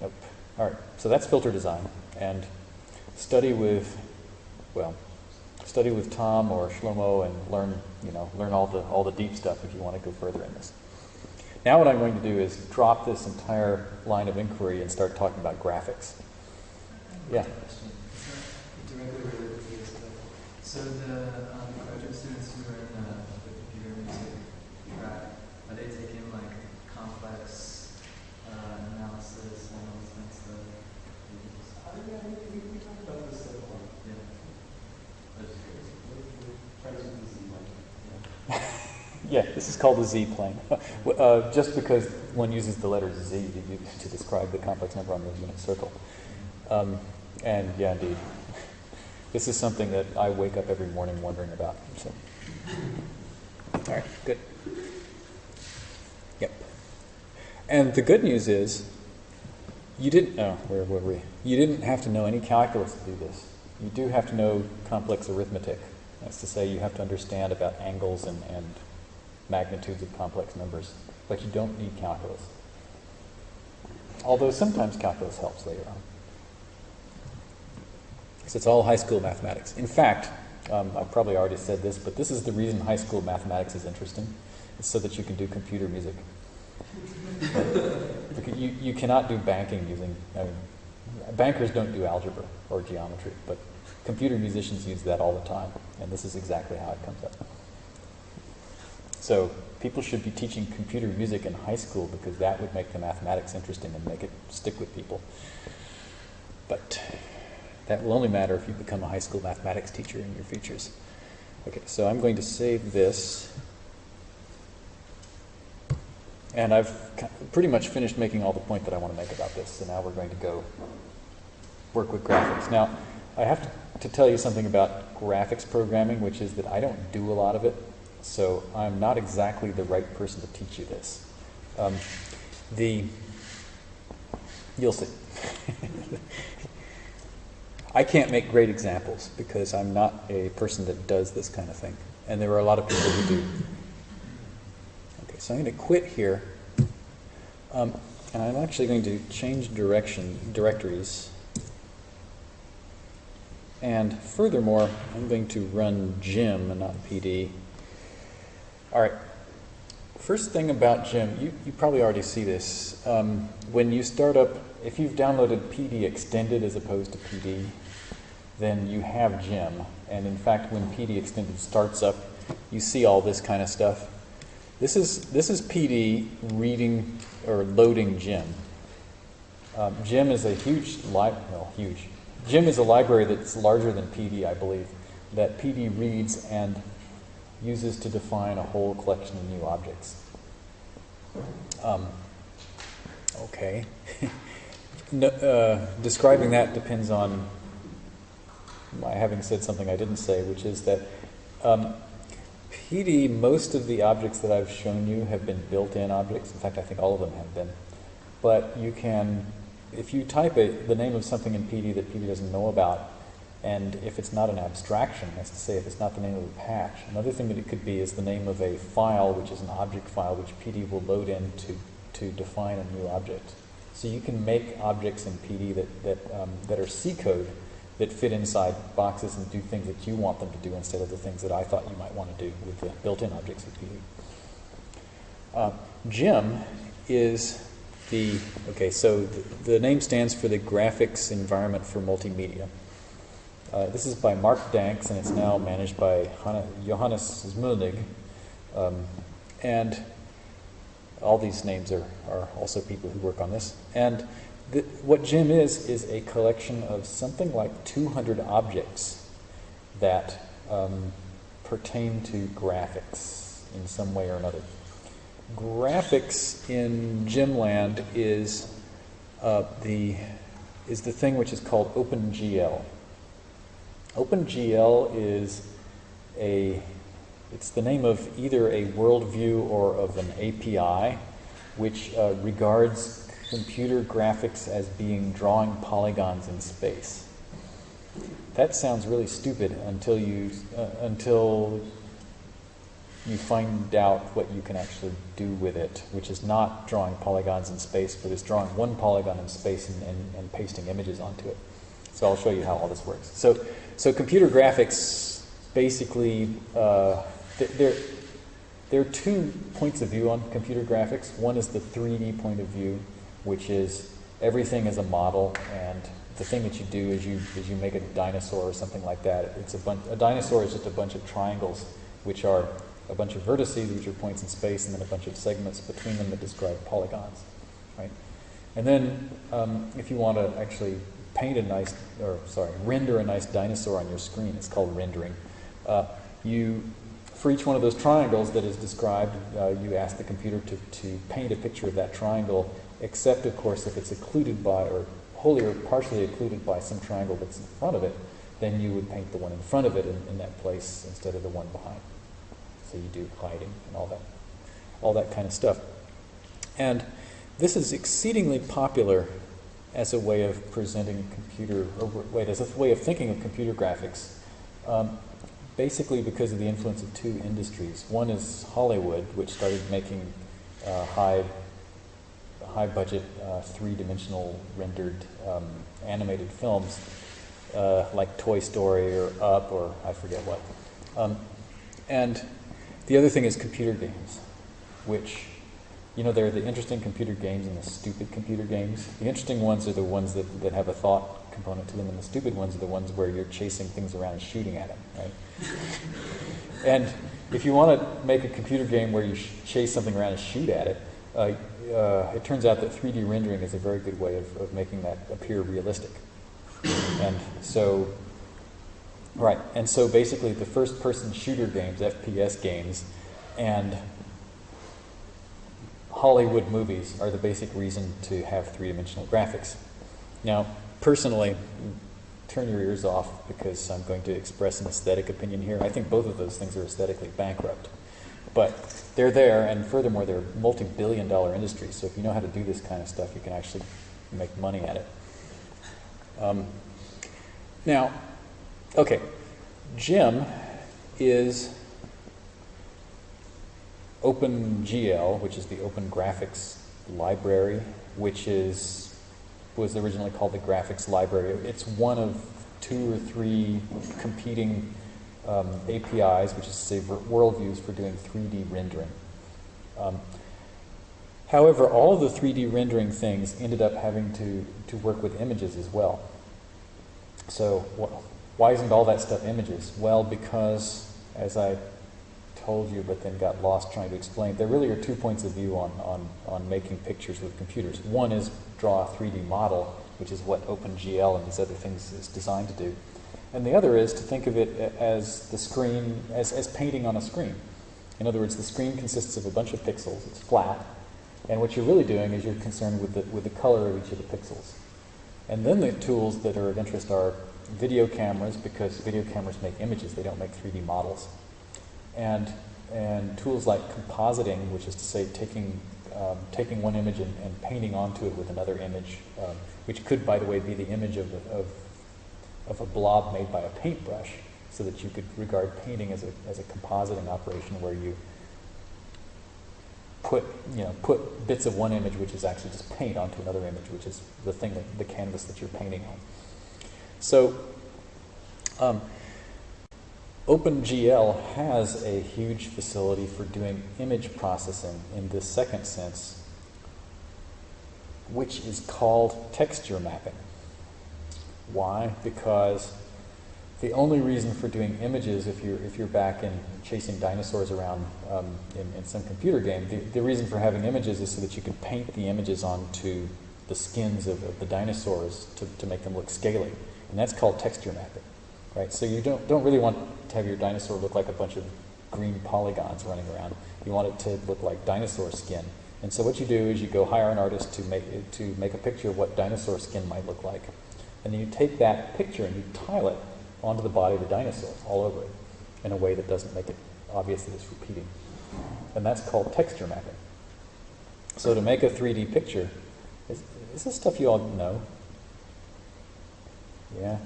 Nope. All right, so that's filter design. And study with, well, study with Tom or Shlomo and learn, you know, learn all the, all the deep stuff if you want to go further in this. Now what I'm going to do is drop this entire line of inquiry and start talking about graphics. Yeah. So the um, graduate students who are in the, the computer music track, are they taking like complex uh, analysis and all this kind of stuff? yeah, we, we talked about this at one. Yeah. I was curious. Try to use the like, Yeah, this is called the z-plane. uh, just because one uses the letter z to, to describe the complex number on the unit circle. Um, and yeah, indeed. This is something that I wake up every morning wondering about. So. All right, good. Yep. And the good news is, you didn't. Oh, where were we? You didn't have to know any calculus to do this. You do have to know complex arithmetic. That's to say, you have to understand about angles and, and magnitudes of complex numbers, but you don't need calculus. Although sometimes calculus helps later on. Because it's all high school mathematics. In fact, um, I've probably already said this, but this is the reason high school mathematics is interesting. It's so that you can do computer music. you, you cannot do banking using, I mean, bankers don't do algebra or geometry, but computer musicians use that all the time, and this is exactly how it comes up. So people should be teaching computer music in high school because that would make the mathematics interesting and make it stick with people. But that will only matter if you become a high school mathematics teacher in your futures. Okay, so I'm going to save this. And I've pretty much finished making all the point that I want to make about this. So now we're going to go work with graphics. Now, I have to, to tell you something about graphics programming, which is that I don't do a lot of it. So I'm not exactly the right person to teach you this. Um, the you'll see. I can't make great examples because I'm not a person that does this kind of thing, and there are a lot of people who do. Okay, so I'm going to quit here, um, and I'm actually going to change direction directories. And furthermore, I'm going to run Gem and not PD. All right. First thing about Gem, you, you probably already see this. Um, when you start up, if you've downloaded PD Extended as opposed to PD, then you have Gem. And in fact, when PD Extended starts up, you see all this kind of stuff. This is, this is PD reading or loading Gem. Um, Gem is a huge, li- well, huge. Gem is a library that's larger than PD, I believe, that PD reads and uses to define a whole collection of new objects. Um, okay. no, uh, describing that depends on my having said something I didn't say, which is that um, PD, most of the objects that I've shown you have been built-in objects. In fact, I think all of them have been. But you can if you type a, the name of something in PD that PD doesn't know about, and if it's not an abstraction, that's to say, if it's not the name of a patch, another thing that it could be is the name of a file, which is an object file, which PD will load in to, to define a new object. So you can make objects in PD that, that, um, that are C code that fit inside boxes and do things that you want them to do instead of the things that I thought you might want to do with the built-in objects of PD. Uh, GEM is the, okay, so the, the name stands for the Graphics Environment for Multimedia. Uh, this is by Mark Danks, and it's now managed by Johannes Zmölnig. Um, and all these names are, are also people who work on this. And what Gem is, is a collection of something like 200 objects that um, pertain to graphics in some way or another. Graphics in Gemland is uh, the is the thing which is called OpenGL. OpenGL is a it's the name of either a worldview or of an API, which uh, regards computer graphics as being drawing polygons in space. That sounds really stupid until you uh, until you find out what you can actually do with it, which is not drawing polygons in space, but is drawing one polygon in space and, and, and pasting images onto it. So I'll show you how all this works. So, so computer graphics basically, uh, th there, there are two points of view on computer graphics. One is the 3D point of view, which is everything is a model, and the thing that you do is you, is you make a dinosaur or something like that. It's a, bunch, a dinosaur is just a bunch of triangles, which are a bunch of vertices, which are points in space, and then a bunch of segments between them that describe polygons, right? And then um, if you want to actually paint a nice, or sorry, render a nice dinosaur on your screen, it's called rendering. Uh, you, for each one of those triangles that is described, uh, you ask the computer to, to paint a picture of that triangle, except of course if it's occluded by, or wholly or partially occluded by some triangle that's in front of it, then you would paint the one in front of it in, in that place instead of the one behind. So you do hiding and all that, all that kind of stuff. And this is exceedingly popular as a way of presenting computer, or wait, as a way of thinking of computer graphics. Um, basically because of the influence of two industries. One is Hollywood, which started making uh, high, high budget, uh, three-dimensional rendered um, animated films, uh, like Toy Story or Up or I forget what. Um, and the other thing is computer games, which, you know, there are the interesting computer games and the stupid computer games. The interesting ones are the ones that, that have a thought component to them, and the stupid ones are the ones where you're chasing things around and shooting at them, right? and if you want to make a computer game where you chase something around and shoot at it, uh, uh, it turns out that 3D rendering is a very good way of, of making that appear realistic. And so Right, and so basically the first person shooter games, FPS games, and Hollywood movies are the basic reason to have three-dimensional graphics. Now, personally, turn your ears off because I'm going to express an aesthetic opinion here. I think both of those things are aesthetically bankrupt. But they're there, and furthermore, they're multi-billion dollar industries, so if you know how to do this kind of stuff, you can actually make money at it. Um, now, Okay, Gem is OpenGL, which is the Open Graphics Library, which is was originally called the Graphics Library. It's one of two or three competing um, APIs, which is to say worldviews for doing 3D rendering. Um, however, all of the 3D rendering things ended up having to, to work with images as well. So, well, why isn't all that stuff images? Well, because, as I told you, but then got lost trying to explain, there really are two points of view on, on, on making pictures with computers. One is draw a 3D model, which is what OpenGL and these other things is designed to do. And the other is to think of it as the screen, as, as painting on a screen. In other words, the screen consists of a bunch of pixels, it's flat, and what you're really doing is you're concerned with the, with the color of each of the pixels. And then the tools that are of interest are video cameras, because video cameras make images, they don't make 3D models. And and tools like compositing, which is to say taking, um, taking one image and, and painting onto it with another image, um, which could, by the way, be the image of, of, of a blob made by a paintbrush, so that you could regard painting as a, as a compositing operation where you put, you know, put bits of one image, which is actually just paint, onto another image, which is the thing that, the canvas that you're painting on. So, um, OpenGL has a huge facility for doing image processing in this second sense, which is called texture mapping. Why? Because the only reason for doing images, if you're, if you're back in chasing dinosaurs around um, in, in some computer game, the, the reason for having images is so that you can paint the images onto the skins of, of the dinosaurs to, to make them look scaly. And that's called texture mapping. Right? So you don't, don't really want have your dinosaur look like a bunch of green polygons running around. You want it to look like dinosaur skin. And so what you do is you go hire an artist to make, to make a picture of what dinosaur skin might look like. And then you take that picture and you tile it onto the body of the dinosaur, all over it, in a way that doesn't make it obvious that it's repeating. And that's called texture mapping. So to make a 3D picture, is, is this stuff you all know? Yeah?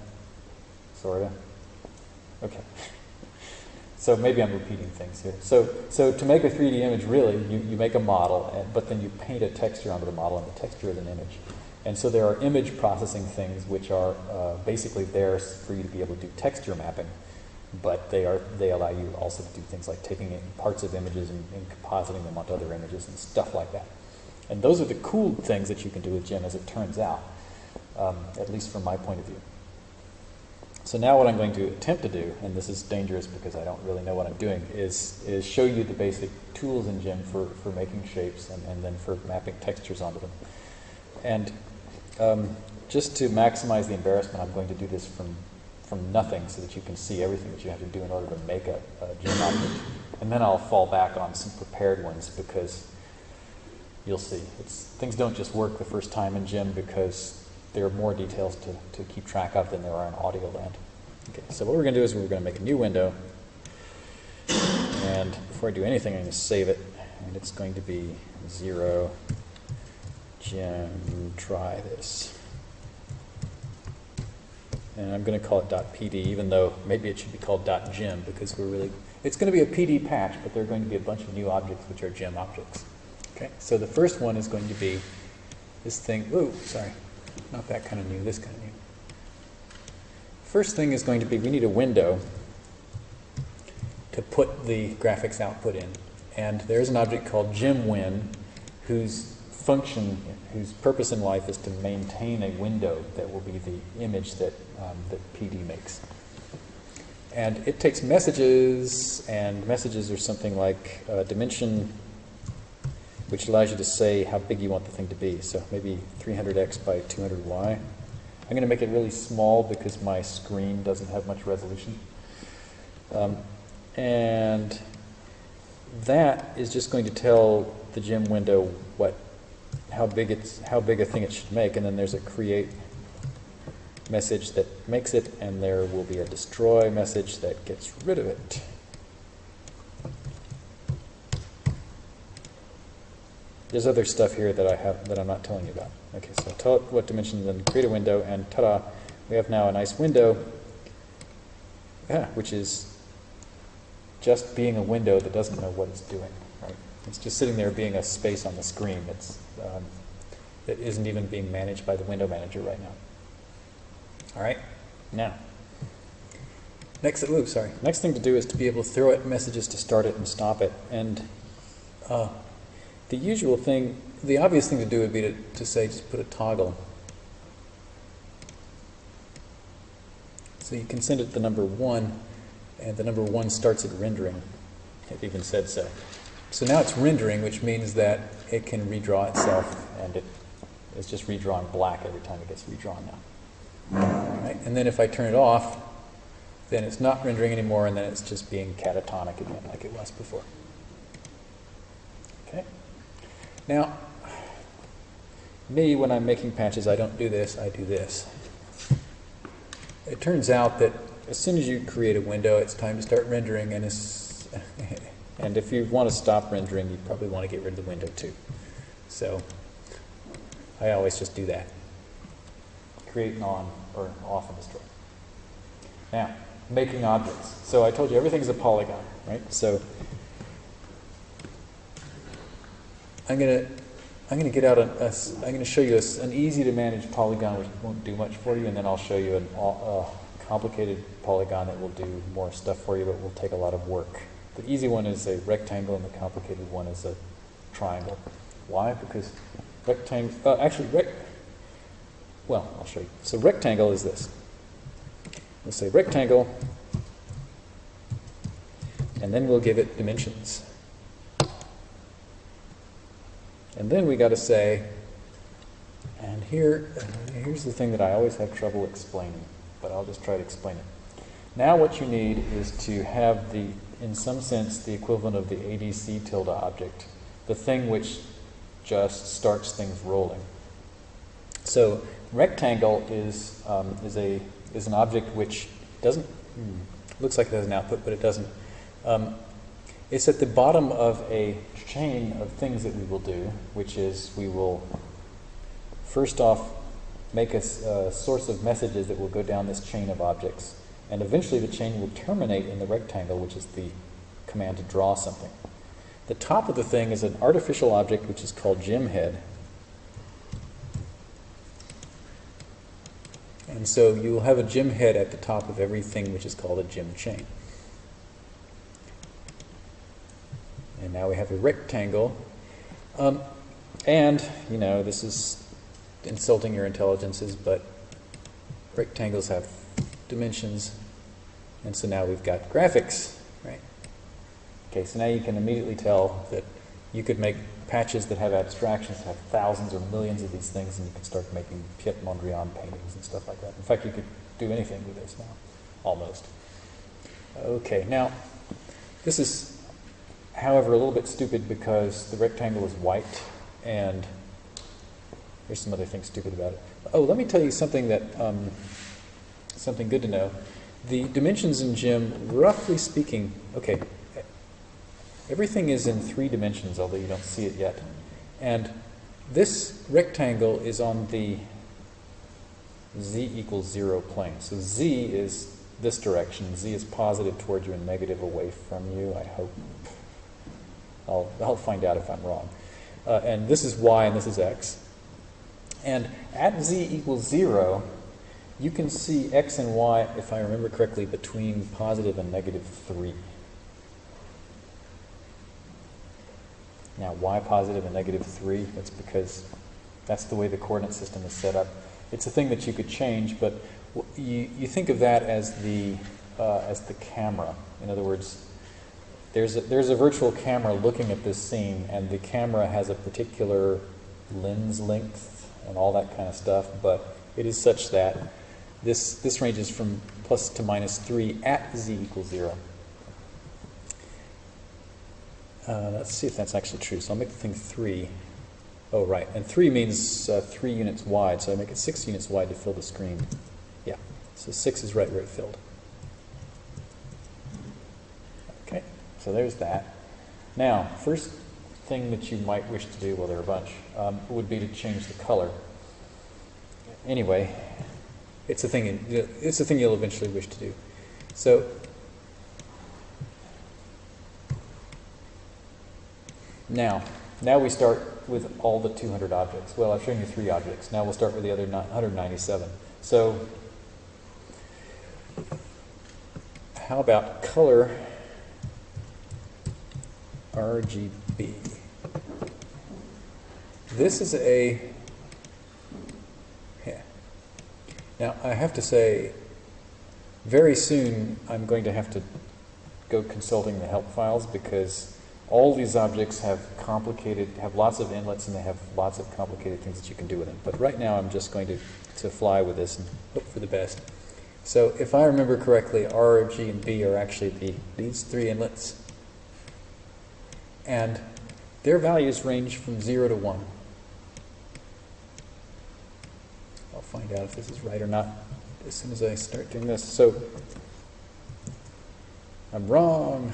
Sorta? Okay. So maybe I'm repeating things here. So, so to make a 3D image, really, you, you make a model, and, but then you paint a texture onto the model, and the texture is an image. And so there are image processing things which are uh, basically there for you to be able to do texture mapping, but they are they allow you also to do things like taking in parts of images and, and compositing them onto other images and stuff like that. And those are the cool things that you can do with Gem, as it turns out, um, at least from my point of view. So now what I'm going to attempt to do, and this is dangerous because I don't really know what I'm doing, is, is show you the basic tools in Gem for, for making shapes and, and then for mapping textures onto them. And um, just to maximize the embarrassment, I'm going to do this from, from nothing so that you can see everything that you have to do in order to make a, a Gem object. And then I'll fall back on some prepared ones because you'll see. It's, things don't just work the first time in Gem because there are more details to, to keep track of than there are in audio land. Okay, so what we're going to do is we're going to make a new window. And before I do anything, I'm going to save it. And it's going to be 0 Gem try this. And I'm going to call it .pd, even though maybe it should be called .gem because we're really, it's going to be a PD patch, but there are going to be a bunch of new objects which are gem objects. Okay, so the first one is going to be this thing, ooh, sorry, not that kind of new, this kind of new. First thing is going to be, we need a window to put the graphics output in. And there's an object called GemWin whose function, whose purpose in life is to maintain a window that will be the image that, um, that PD makes. And it takes messages, and messages are something like uh, dimension, which allows you to say how big you want the thing to be. So maybe 300x by 200y. I'm going to make it really small because my screen doesn't have much resolution. Um, and that is just going to tell the gem window what how big it's how big a thing it should make, and then there's a create message that makes it, and there will be a destroy message that gets rid of it. There's other stuff here that I have that I'm not telling you about. Okay, so tell it what dimension, then create a window, and ta-da, we have now a nice window, yeah, which is just being a window that doesn't know what it's doing. Right? It's just sitting there being a space on the screen. It's um, that isn't even being managed by the window manager right now. All right, now. Next, ooh, sorry. Next thing to do is to be able to throw it messages to start it and stop it. And uh, the usual thing, the obvious thing to do would be to, to say just put a toggle. So you can send it the number one, and the number one starts at rendering. It even said so. So now it's rendering, which means that it can redraw itself, and it is just redrawn black every time it gets redrawn now. Right? And then if I turn it off, then it's not rendering anymore, and then it's just being catatonic again, like it was before. Okay. Now, me, when I'm making patches, I don't do this, I do this. It turns out that as soon as you create a window, it's time to start rendering, and And if you want to stop rendering, you probably want to get rid of the window too. So I always just do that. Create on or off and destroy. Now, making objects. So I told you everything's a polygon, right? So I'm gonna I'm gonna get out a, a I'm gonna show you a an easy to manage polygon which won't do much for you, and then I'll show you a complicated polygon that will do more stuff for you, but will take a lot of work. The easy one is a rectangle, and the complicated one is a triangle. Why? Because rectangle. Uh, actually, rec. Well, I'll show you. So rectangle is this. We'll say rectangle, and then we'll give it dimensions. And then we got to say, and here, here's the thing that I always have trouble explaining, but I'll just try to explain it. Now what you need is to have the, in some sense, the equivalent of the ADC tilde object, the thing which just starts things rolling. So rectangle is, um, is, a, is an object which doesn't, hmm, looks like it has an output, but it doesn't. Um, it's at the bottom of a chain of things that we will do, which is we will first off make a source of messages that will go down this chain of objects. And eventually the chain will terminate in the rectangle, which is the command to draw something. The top of the thing is an artificial object which is called gemhead. And so you will have a gemhead at the top of everything which is called a gem chain. And now we have a rectangle. Um, and, you know, this is insulting your intelligences, but rectangles have dimensions. And so now we've got graphics, right? Okay, so now you can immediately tell that you could make patches that have abstractions, that have thousands or millions of these things, and you can start making Piet Mondrian paintings and stuff like that. In fact, you could do anything with this now, almost. Okay, now, this is however, a little bit stupid because the rectangle is white and there's some other things stupid about it. Oh, let me tell you something that, um, something good to know. The dimensions in GEM, roughly speaking, okay, everything is in three dimensions, although you don't see it yet. And this rectangle is on the z equals zero plane. So z is this direction. z is positive towards you and negative away from you, I hope. I'll, I'll find out if I'm wrong. Uh, and this is y and this is x. And at z equals 0, you can see x and y, if I remember correctly, between positive and negative 3. Now, why positive and negative 3? That's because that's the way the coordinate system is set up. It's a thing that you could change, but you, you think of that as the, uh, as the camera. In other words, there's a, there's a virtual camera looking at this scene, and the camera has a particular lens length and all that kind of stuff, but it is such that this, this ranges from plus to minus 3 at z equals 0. Uh, let's see if that's actually true. So I'll make the thing 3. Oh, right. And 3 means uh, 3 units wide, so I make it 6 units wide to fill the screen. Yeah. So 6 is right where it filled. Okay. So there's that. Now, first thing that you might wish to do, well, there are a bunch, um, would be to change the color. Anyway, it's a thing. It's a thing you'll eventually wish to do. So, now, now we start with all the 200 objects. Well, I've shown you three objects. Now we'll start with the other 197. So, how about color? RGB. This is a, yeah. Now, I have to say, very soon I'm going to have to go consulting the help files because all these objects have complicated, have lots of inlets and they have lots of complicated things that you can do with them. But right now I'm just going to, to fly with this and hope for the best. So if I remember correctly, R, G, and B are actually the, these three inlets and their values range from 0 to 1. I'll find out if this is right or not as soon as I start doing this. So, I'm wrong.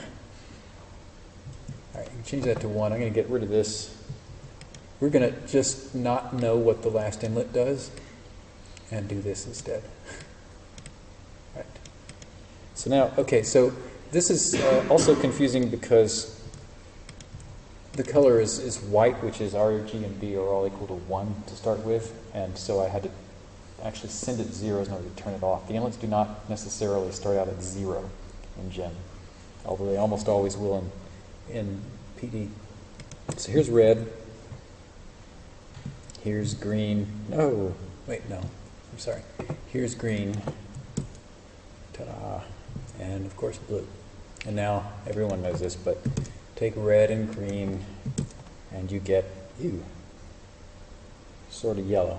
All right, change that to one. I'm going to get rid of this. We're going to just not know what the last inlet does and do this instead. Right. So now, okay, so this is uh, also confusing because the color is, is white, which is R, G, and B are all equal to 1 to start with, and so I had to actually send it zeros in order to turn it off. The inlets do not necessarily start out at zero in GEM, although they almost always will in, in PD. So here's red. Here's green. No, wait, no. I'm sorry. Here's green. Ta-da. And of course blue. And now everyone knows this, but take red and green and you get you. Sort of yellow.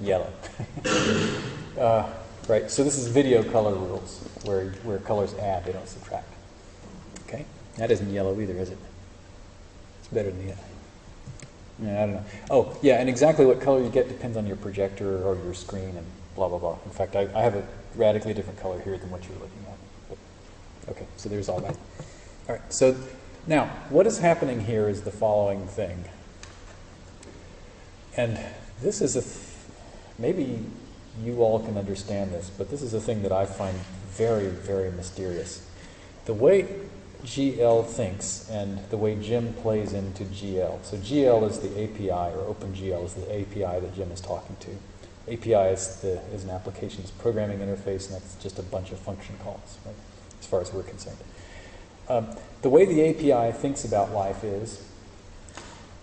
Yellow. uh, right, so this is video color rules, where, where colors add, they don't subtract. Okay? That isn't yellow either, is it? It's better than the other. Yeah, I don't know. Oh, yeah, and exactly what color you get depends on your projector or your screen and blah, blah, blah. In fact, I, I have a radically different color here than what you're looking at. Okay, so there's all that. All right, so now, what is happening here is the following thing. And this is a, th- maybe you all can understand this, but this is a thing that I find very, very mysterious. The way GL thinks and the way GEM plays into GL. So GL is the API, or OpenGL is the API that GEM is talking to. API is, the, is an application's programming interface, and that's just a bunch of function calls, right, as far as we're concerned. Um, the way the API thinks about life is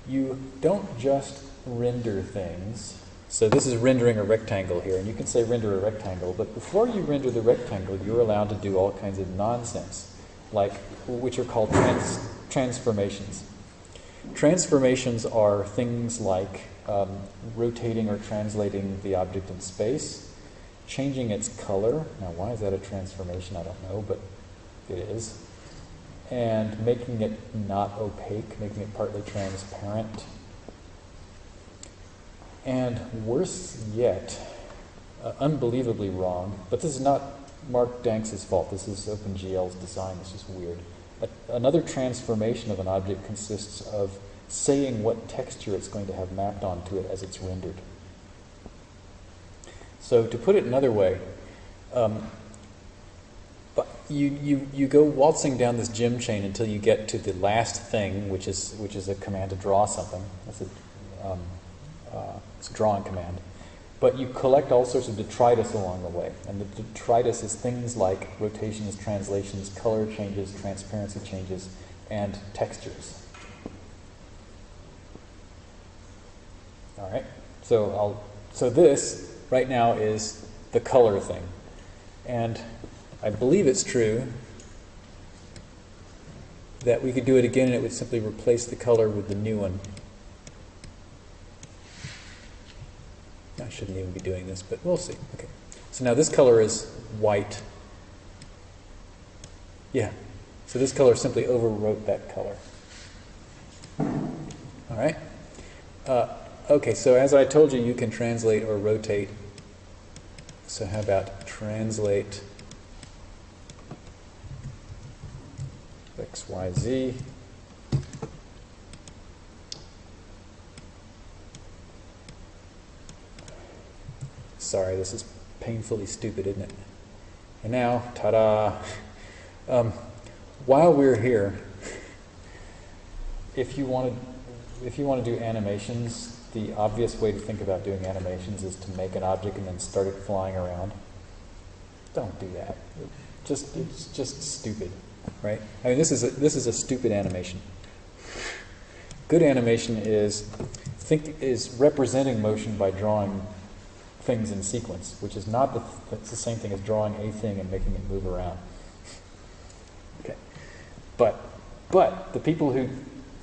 you don't just render things. So this is rendering a rectangle here, and you can say render a rectangle, but before you render the rectangle, you're allowed to do all kinds of nonsense like which are called trans, transformations. Transformations are things like um, rotating or translating the object in space, changing its color. Now, why is that a transformation? I don't know, but it is. And making it not opaque, making it partly transparent. And worse yet, uh, unbelievably wrong, but this is not Mark Danks' fault. This is OpenGL's design. this is weird. A, another transformation of an object consists of saying what texture it's going to have mapped onto it as it's rendered. So to put it another way, um, you, you, you go waltzing down this gem chain until you get to the last thing, which is, which is a command to draw something. That's a, um, uh, it's a drawing command. But you collect all sorts of detritus along the way. And the detritus is things like rotations, translations, color changes, transparency changes, and textures. All right? So I'll so this right now is the color thing. And I believe it's true that we could do it again and it would simply replace the color with the new one. I shouldn't even be doing this, but we'll see. Okay. So now this color is white. Yeah. So this color simply overwrote that color. All right. Uh, okay, so as I told you, you can translate or rotate. So how about translate x, y, z. Sorry, this is painfully stupid, isn't it? And now, ta-da! Um, while we're here, if you want to, if you want to do animations, the obvious way to think about doing animations is to make an object and then start it flying around. Don't do that. Just it's just stupid, right? I mean, this is a, this is a stupid animation. Good animation is think is representing motion by drawing things in sequence, which is not the, it's the same thing as drawing a thing and making it move around. Okay, but but the people who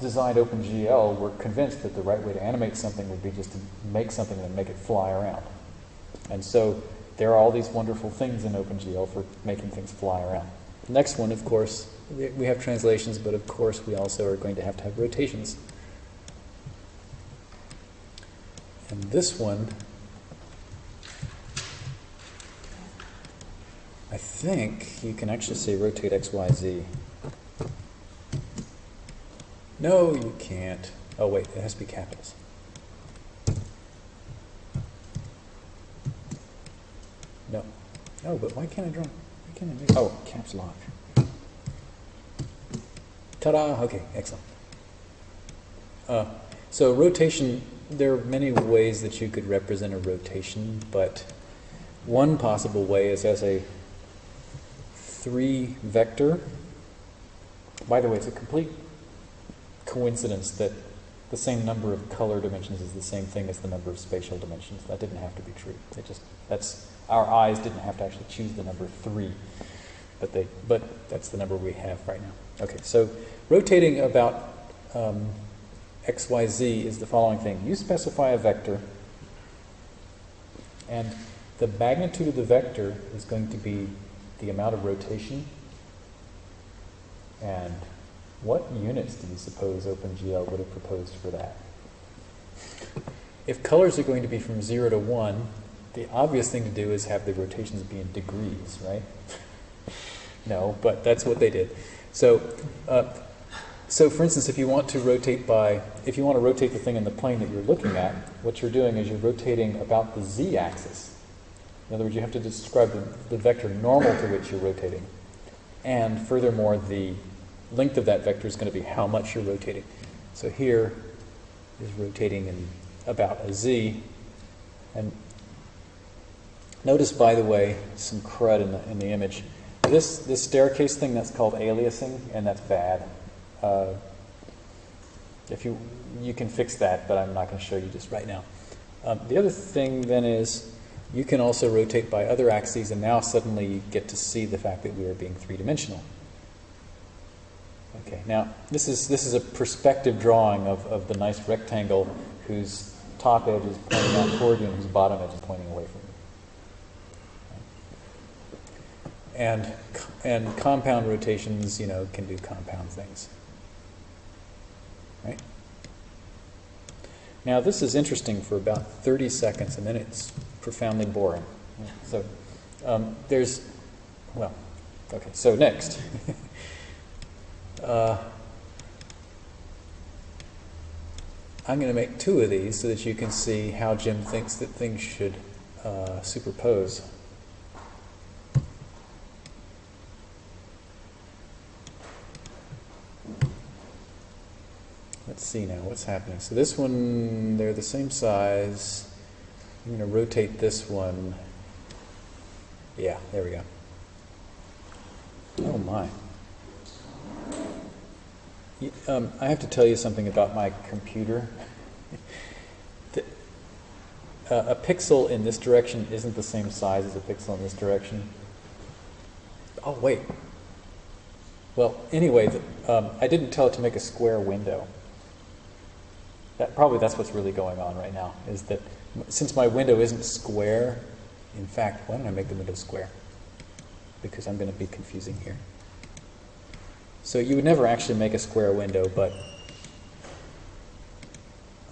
designed OpenGL were convinced that the right way to animate something would be just to make something and make it fly around. And so there are all these wonderful things in OpenGL for making things fly around. Next one, of course, we have translations, but of course we also are going to have to have rotations. And this one I think you can actually say rotate X, Y, Z. No, you can't. Oh, wait, it has to be capitals. No. No, but why can't I draw? Why can't I make, oh, caps lock. Ta-da, okay, excellent. Uh, so rotation, there are many ways that you could represent a rotation, but one possible way is as a three vector. By the way, it's a complete coincidence that the same number of color dimensions is the same thing as the number of spatial dimensions. That didn't have to be true. It just that's our eyes didn't have to actually choose the number three, but they but that's the number we have right now. Okay, so rotating about um, x y z is the following thing. You specify a vector, and the magnitude of the vector is going to be the amount of rotation. And what units do you suppose OpenGL would have proposed for that? If colors are going to be from 0 to 1, the obvious thing to do is have the rotations be in degrees, right? no, but that's what they did. So, uh, so for instance, if you want to rotate by, if you want to rotate the thing in the plane that you're looking at, what you're doing is you're rotating about the z-axis. In other words, you have to describe the, the vector normal to which you're rotating. And furthermore, the length of that vector is going to be how much you're rotating. So here is rotating in about a z. And notice, by the way, some crud in the, in the image. This, this staircase thing, that's called aliasing, and that's bad. Uh, if you, you can fix that, but I'm not going to show you just right now. Um, the other thing then is you can also rotate by other axes, and now suddenly you get to see the fact that we are being three-dimensional. Okay, now this is, this is a perspective drawing of, of the nice rectangle whose top edge is pointing out toward you and whose bottom edge is pointing away from you. And, and compound rotations, you know, can do compound things. Right? Now this is interesting for about 30 seconds and then it's profoundly boring. So um, there's, well, okay, so next. uh, I'm going to make two of these so that you can see how GEM thinks that things should uh, superpose. Let's see now what's happening. So this one, they're the same size. I'm going to rotate this one. Yeah, there we go. Oh my. Um, I have to tell you something about my computer. the, uh, a pixel in this direction isn't the same size as a pixel in this direction. Oh, wait. Well, anyway, the, um, I didn't tell it to make a square window. That, probably that's what's really going on right now, is that since my window isn't square, in fact, why don't I make the window square? Because I'm going to be confusing here. So you would never actually make a square window, but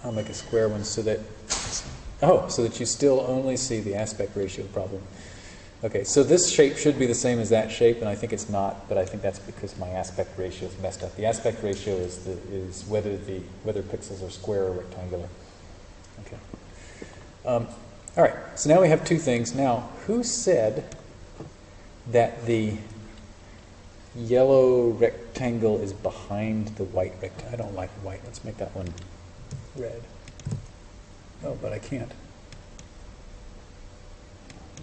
I'll make a square one so that, oh, so that you still only see the aspect ratio problem. Okay, so this shape should be the same as that shape, and I think it's not, but I think that's because my aspect ratio is messed up. The aspect ratio is, the, is whether the whether pixels are square or rectangular. Okay. Um, all right, so now we have two things. Now, who said that the yellow rectangle is behind the white rectangle? I don't like white. Let's make that one red. Oh, but I can't.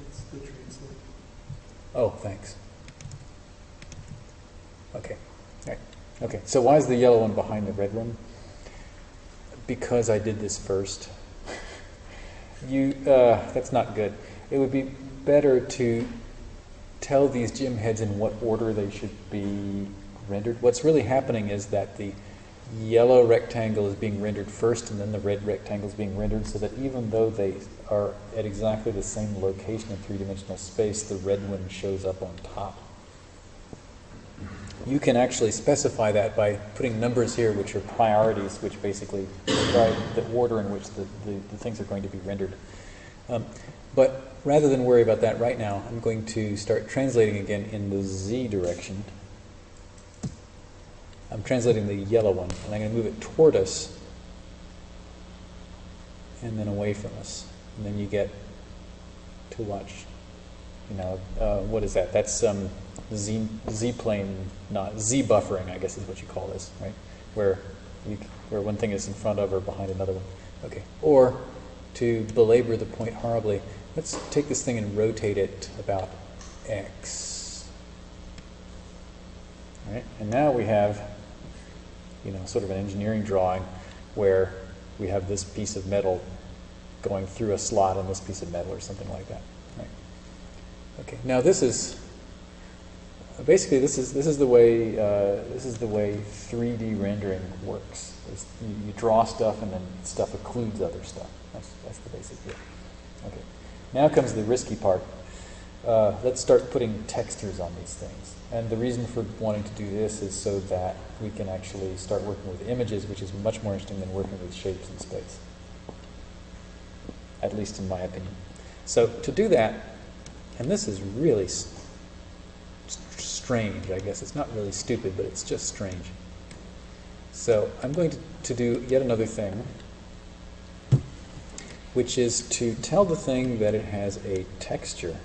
It's the translate. Oh, thanks. Okay. Right. Okay. So why is the yellow one behind the red one? Because I did this first. You, uh, that's not good. It would be better to tell these gemheads in what order they should be rendered. What's really happening is that the yellow rectangle is being rendered first and then the red rectangle is being rendered so that even though they are at exactly the same location in three-dimensional space, the red one shows up on top. You can actually specify that by putting numbers here which are priorities, which basically describe the order in which the, the, the things are going to be rendered. Um, but rather than worry about that right now, I'm going to start translating again in the z direction. I'm translating the yellow one, and I'm going to move it toward us and then away from us. And then you get to watch, you know, uh, what is that? That's um, z, z plane, not z buffering, I guess is what you call this, right? Where, you, where one thing is in front of or behind another one. Okay. Or to belabor the point horribly, let's take this thing and rotate it about x. All right? And now we have, you know, sort of an engineering drawing where we have this piece of metal going through a slot in this piece of metal or something like that. Right? Okay. Now this is basically this is this is the way uh, this is the way 3D rendering works. You, you draw stuff and then stuff occludes other stuff. That's that's the basic deal. Okay. Now comes the risky part. Uh, let's start putting textures on these things. And the reason for wanting to do this is so that we can actually start working with images, which is much more interesting than working with shapes in space. At least in my opinion. So to do that, and this is really strange, I guess. It's not really stupid, but it's just strange. So I'm going to, to do yet another thing, which is to tell the thing that it has a texture.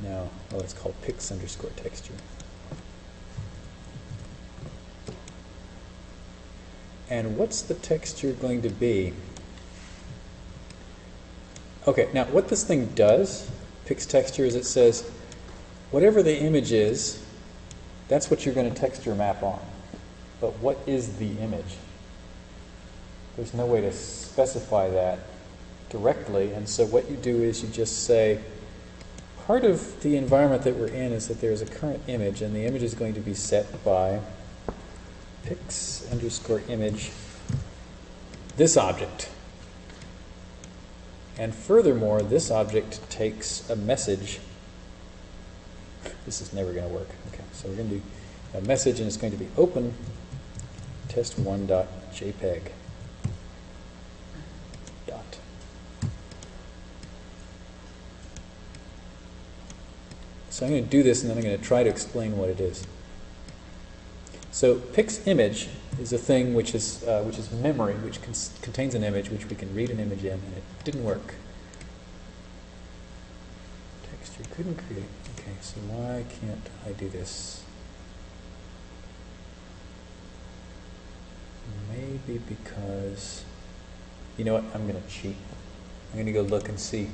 Now, oh, it's called pix underscore texture. And what's the texture going to be? Okay, now what this thing does, pix texture, is it says whatever the image is, that's what you're going to texture map on. But what is the image? There's no way to specify that directly, and so what you do is you just say, part of the environment that we're in is that there's a current image, and the image is going to be set by pix underscore image this object. And furthermore, this object takes a message. This is never going to work. Okay, so we're going to do a message, and it's going to be open test1.jpg. So I'm going to do this, and then I'm going to try to explain what it is. So pix image is a thing which is uh, which is memory, which contains an image, which we can read an image in, and it didn't work. Texture couldn't create. Okay, so why can't I do this? Maybe because you know what? I'm going to cheat. I'm going to go look and see.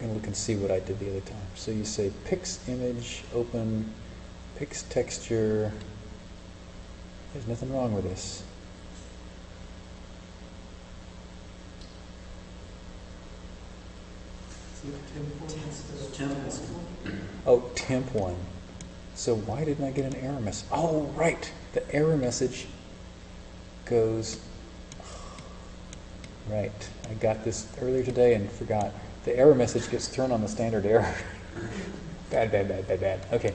And look and see what I did the other time. So you say pix image, open, pix texture. There's nothing wrong with this. Oh, temp one. So why didn't I get an error message? Oh, right. The error message goes. Right. I got this earlier today and forgot the error message gets thrown on the standard error. bad, bad, bad, bad, bad. Okay.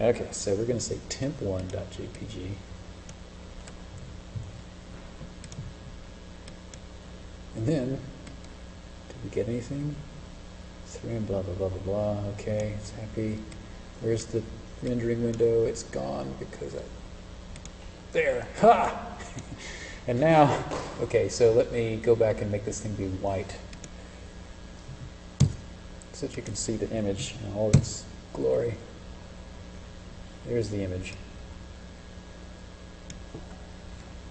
Okay, so we're going to say temp1.jpg. And then, did we get anything? Three and blah, blah, blah, blah, blah. Okay, it's happy. Where's the rendering window? It's gone because I. There! Ha! And now, okay, so let me go back and make this thing be white. So that you can see the image in all its glory. There's the image.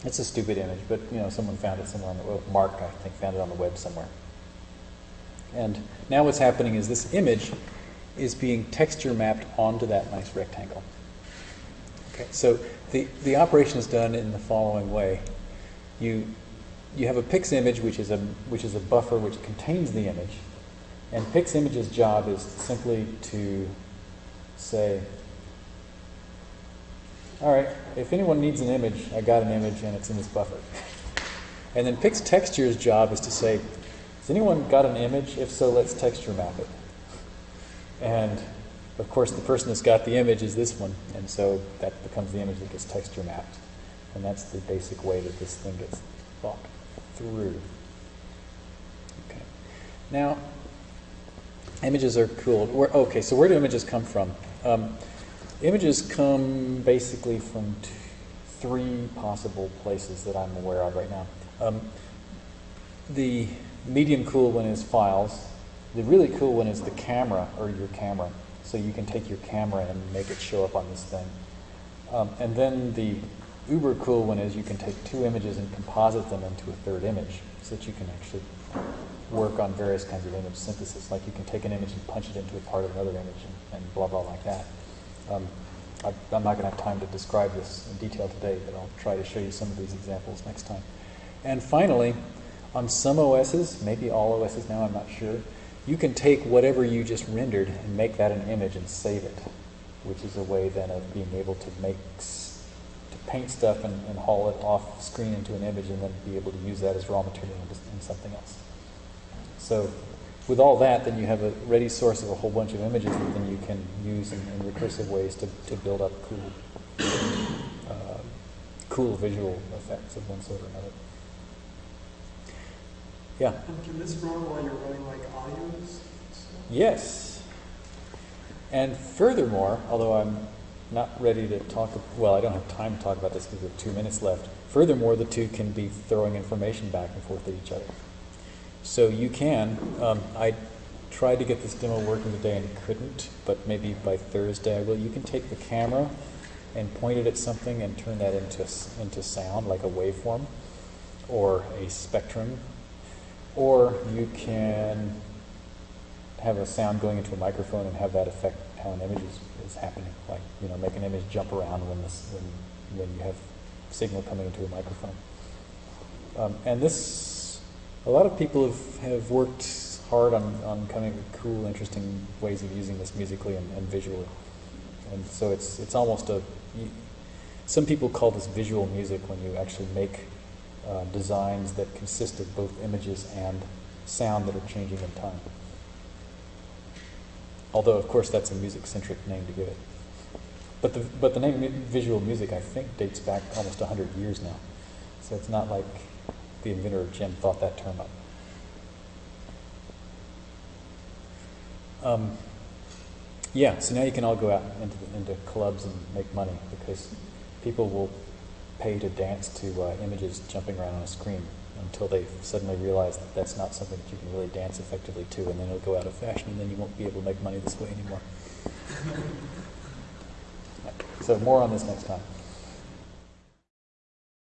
It's a stupid image, but you know, someone found it somewhere on the web. Mark, I think, found it on the web somewhere. And now what's happening is this image is being texture mapped onto that nice rectangle. Okay, so the, the operation is done in the following way you you have a pix image which is a which is a buffer which contains the image. And pix image's job is simply to say all right if anyone needs an image i got an image and it's in this buffer. And then pix texture's job is to say has anyone got an image? If so let's texture map it. And Of course, the person that's got the image is this one, and so that becomes the image that gets texture mapped. And that's the basic way that this thing gets thought through. Okay. Now, images are cool. Where, okay, so where do images come from? Um, images come basically from three possible places that I'm aware of right now. Um, the medium cool one is files. The really cool one is the camera or your camera. So you can take your camera and make it show up on this thing. Um, and then the uber cool one is you can take two images and composite them into a third image so that you can actually work on various kinds of image synthesis. Like you can take an image and punch it into a part of another image and, and blah, blah, like that. Um, I, I'm not going to have time to describe this in detail today, but I'll try to show you some of these examples next time. And finally, on some OSs, maybe all OSs now, I'm not sure, you can take whatever you just rendered and make that an image and save it, which is a way then of being able to make, to paint stuff and, and haul it off screen into an image and then be able to use that as raw material in, in something else. So with all that, then you have a ready source of a whole bunch of images that then you can use in, in recursive ways to, to build up cool, uh, cool visual effects of one sort or another. Yeah. And can this run while you're running like audios? Yes. And furthermore, although I'm not ready to talk, well, I don't have time to talk about this because we have two minutes left. Furthermore, the two can be throwing information back and forth at each other. So you can, um, I tried to get this demo working today and couldn't, but maybe by Thursday I will. You can take the camera and point it at something and turn that into, into sound, like a waveform or a spectrum. Or you can have a sound going into a microphone and have that affect how an image is, is happening. Like, you know, make an image jump around when, this, when, when you have signal coming into a microphone. Um, and this, a lot of people have, have worked hard on, on coming with cool, interesting ways of using this musically and, and visually. And so it's, it's almost a, some people call this visual music when you actually make uh, designs that consist of both images and sound that are changing in time. Although, of course, that's a music-centric name to give it. But the, but the name visual music, I think, dates back almost 100 years now. So it's not like the inventor of GEM thought that term up. Um, yeah, so now you can all go out into, the, into clubs and make money because people will pay to dance to uh, images jumping around on a screen until they suddenly realize that that's not something that you can really dance effectively to, and then it'll go out of fashion, and then you won't be able to make money this way anymore. so more on this next time.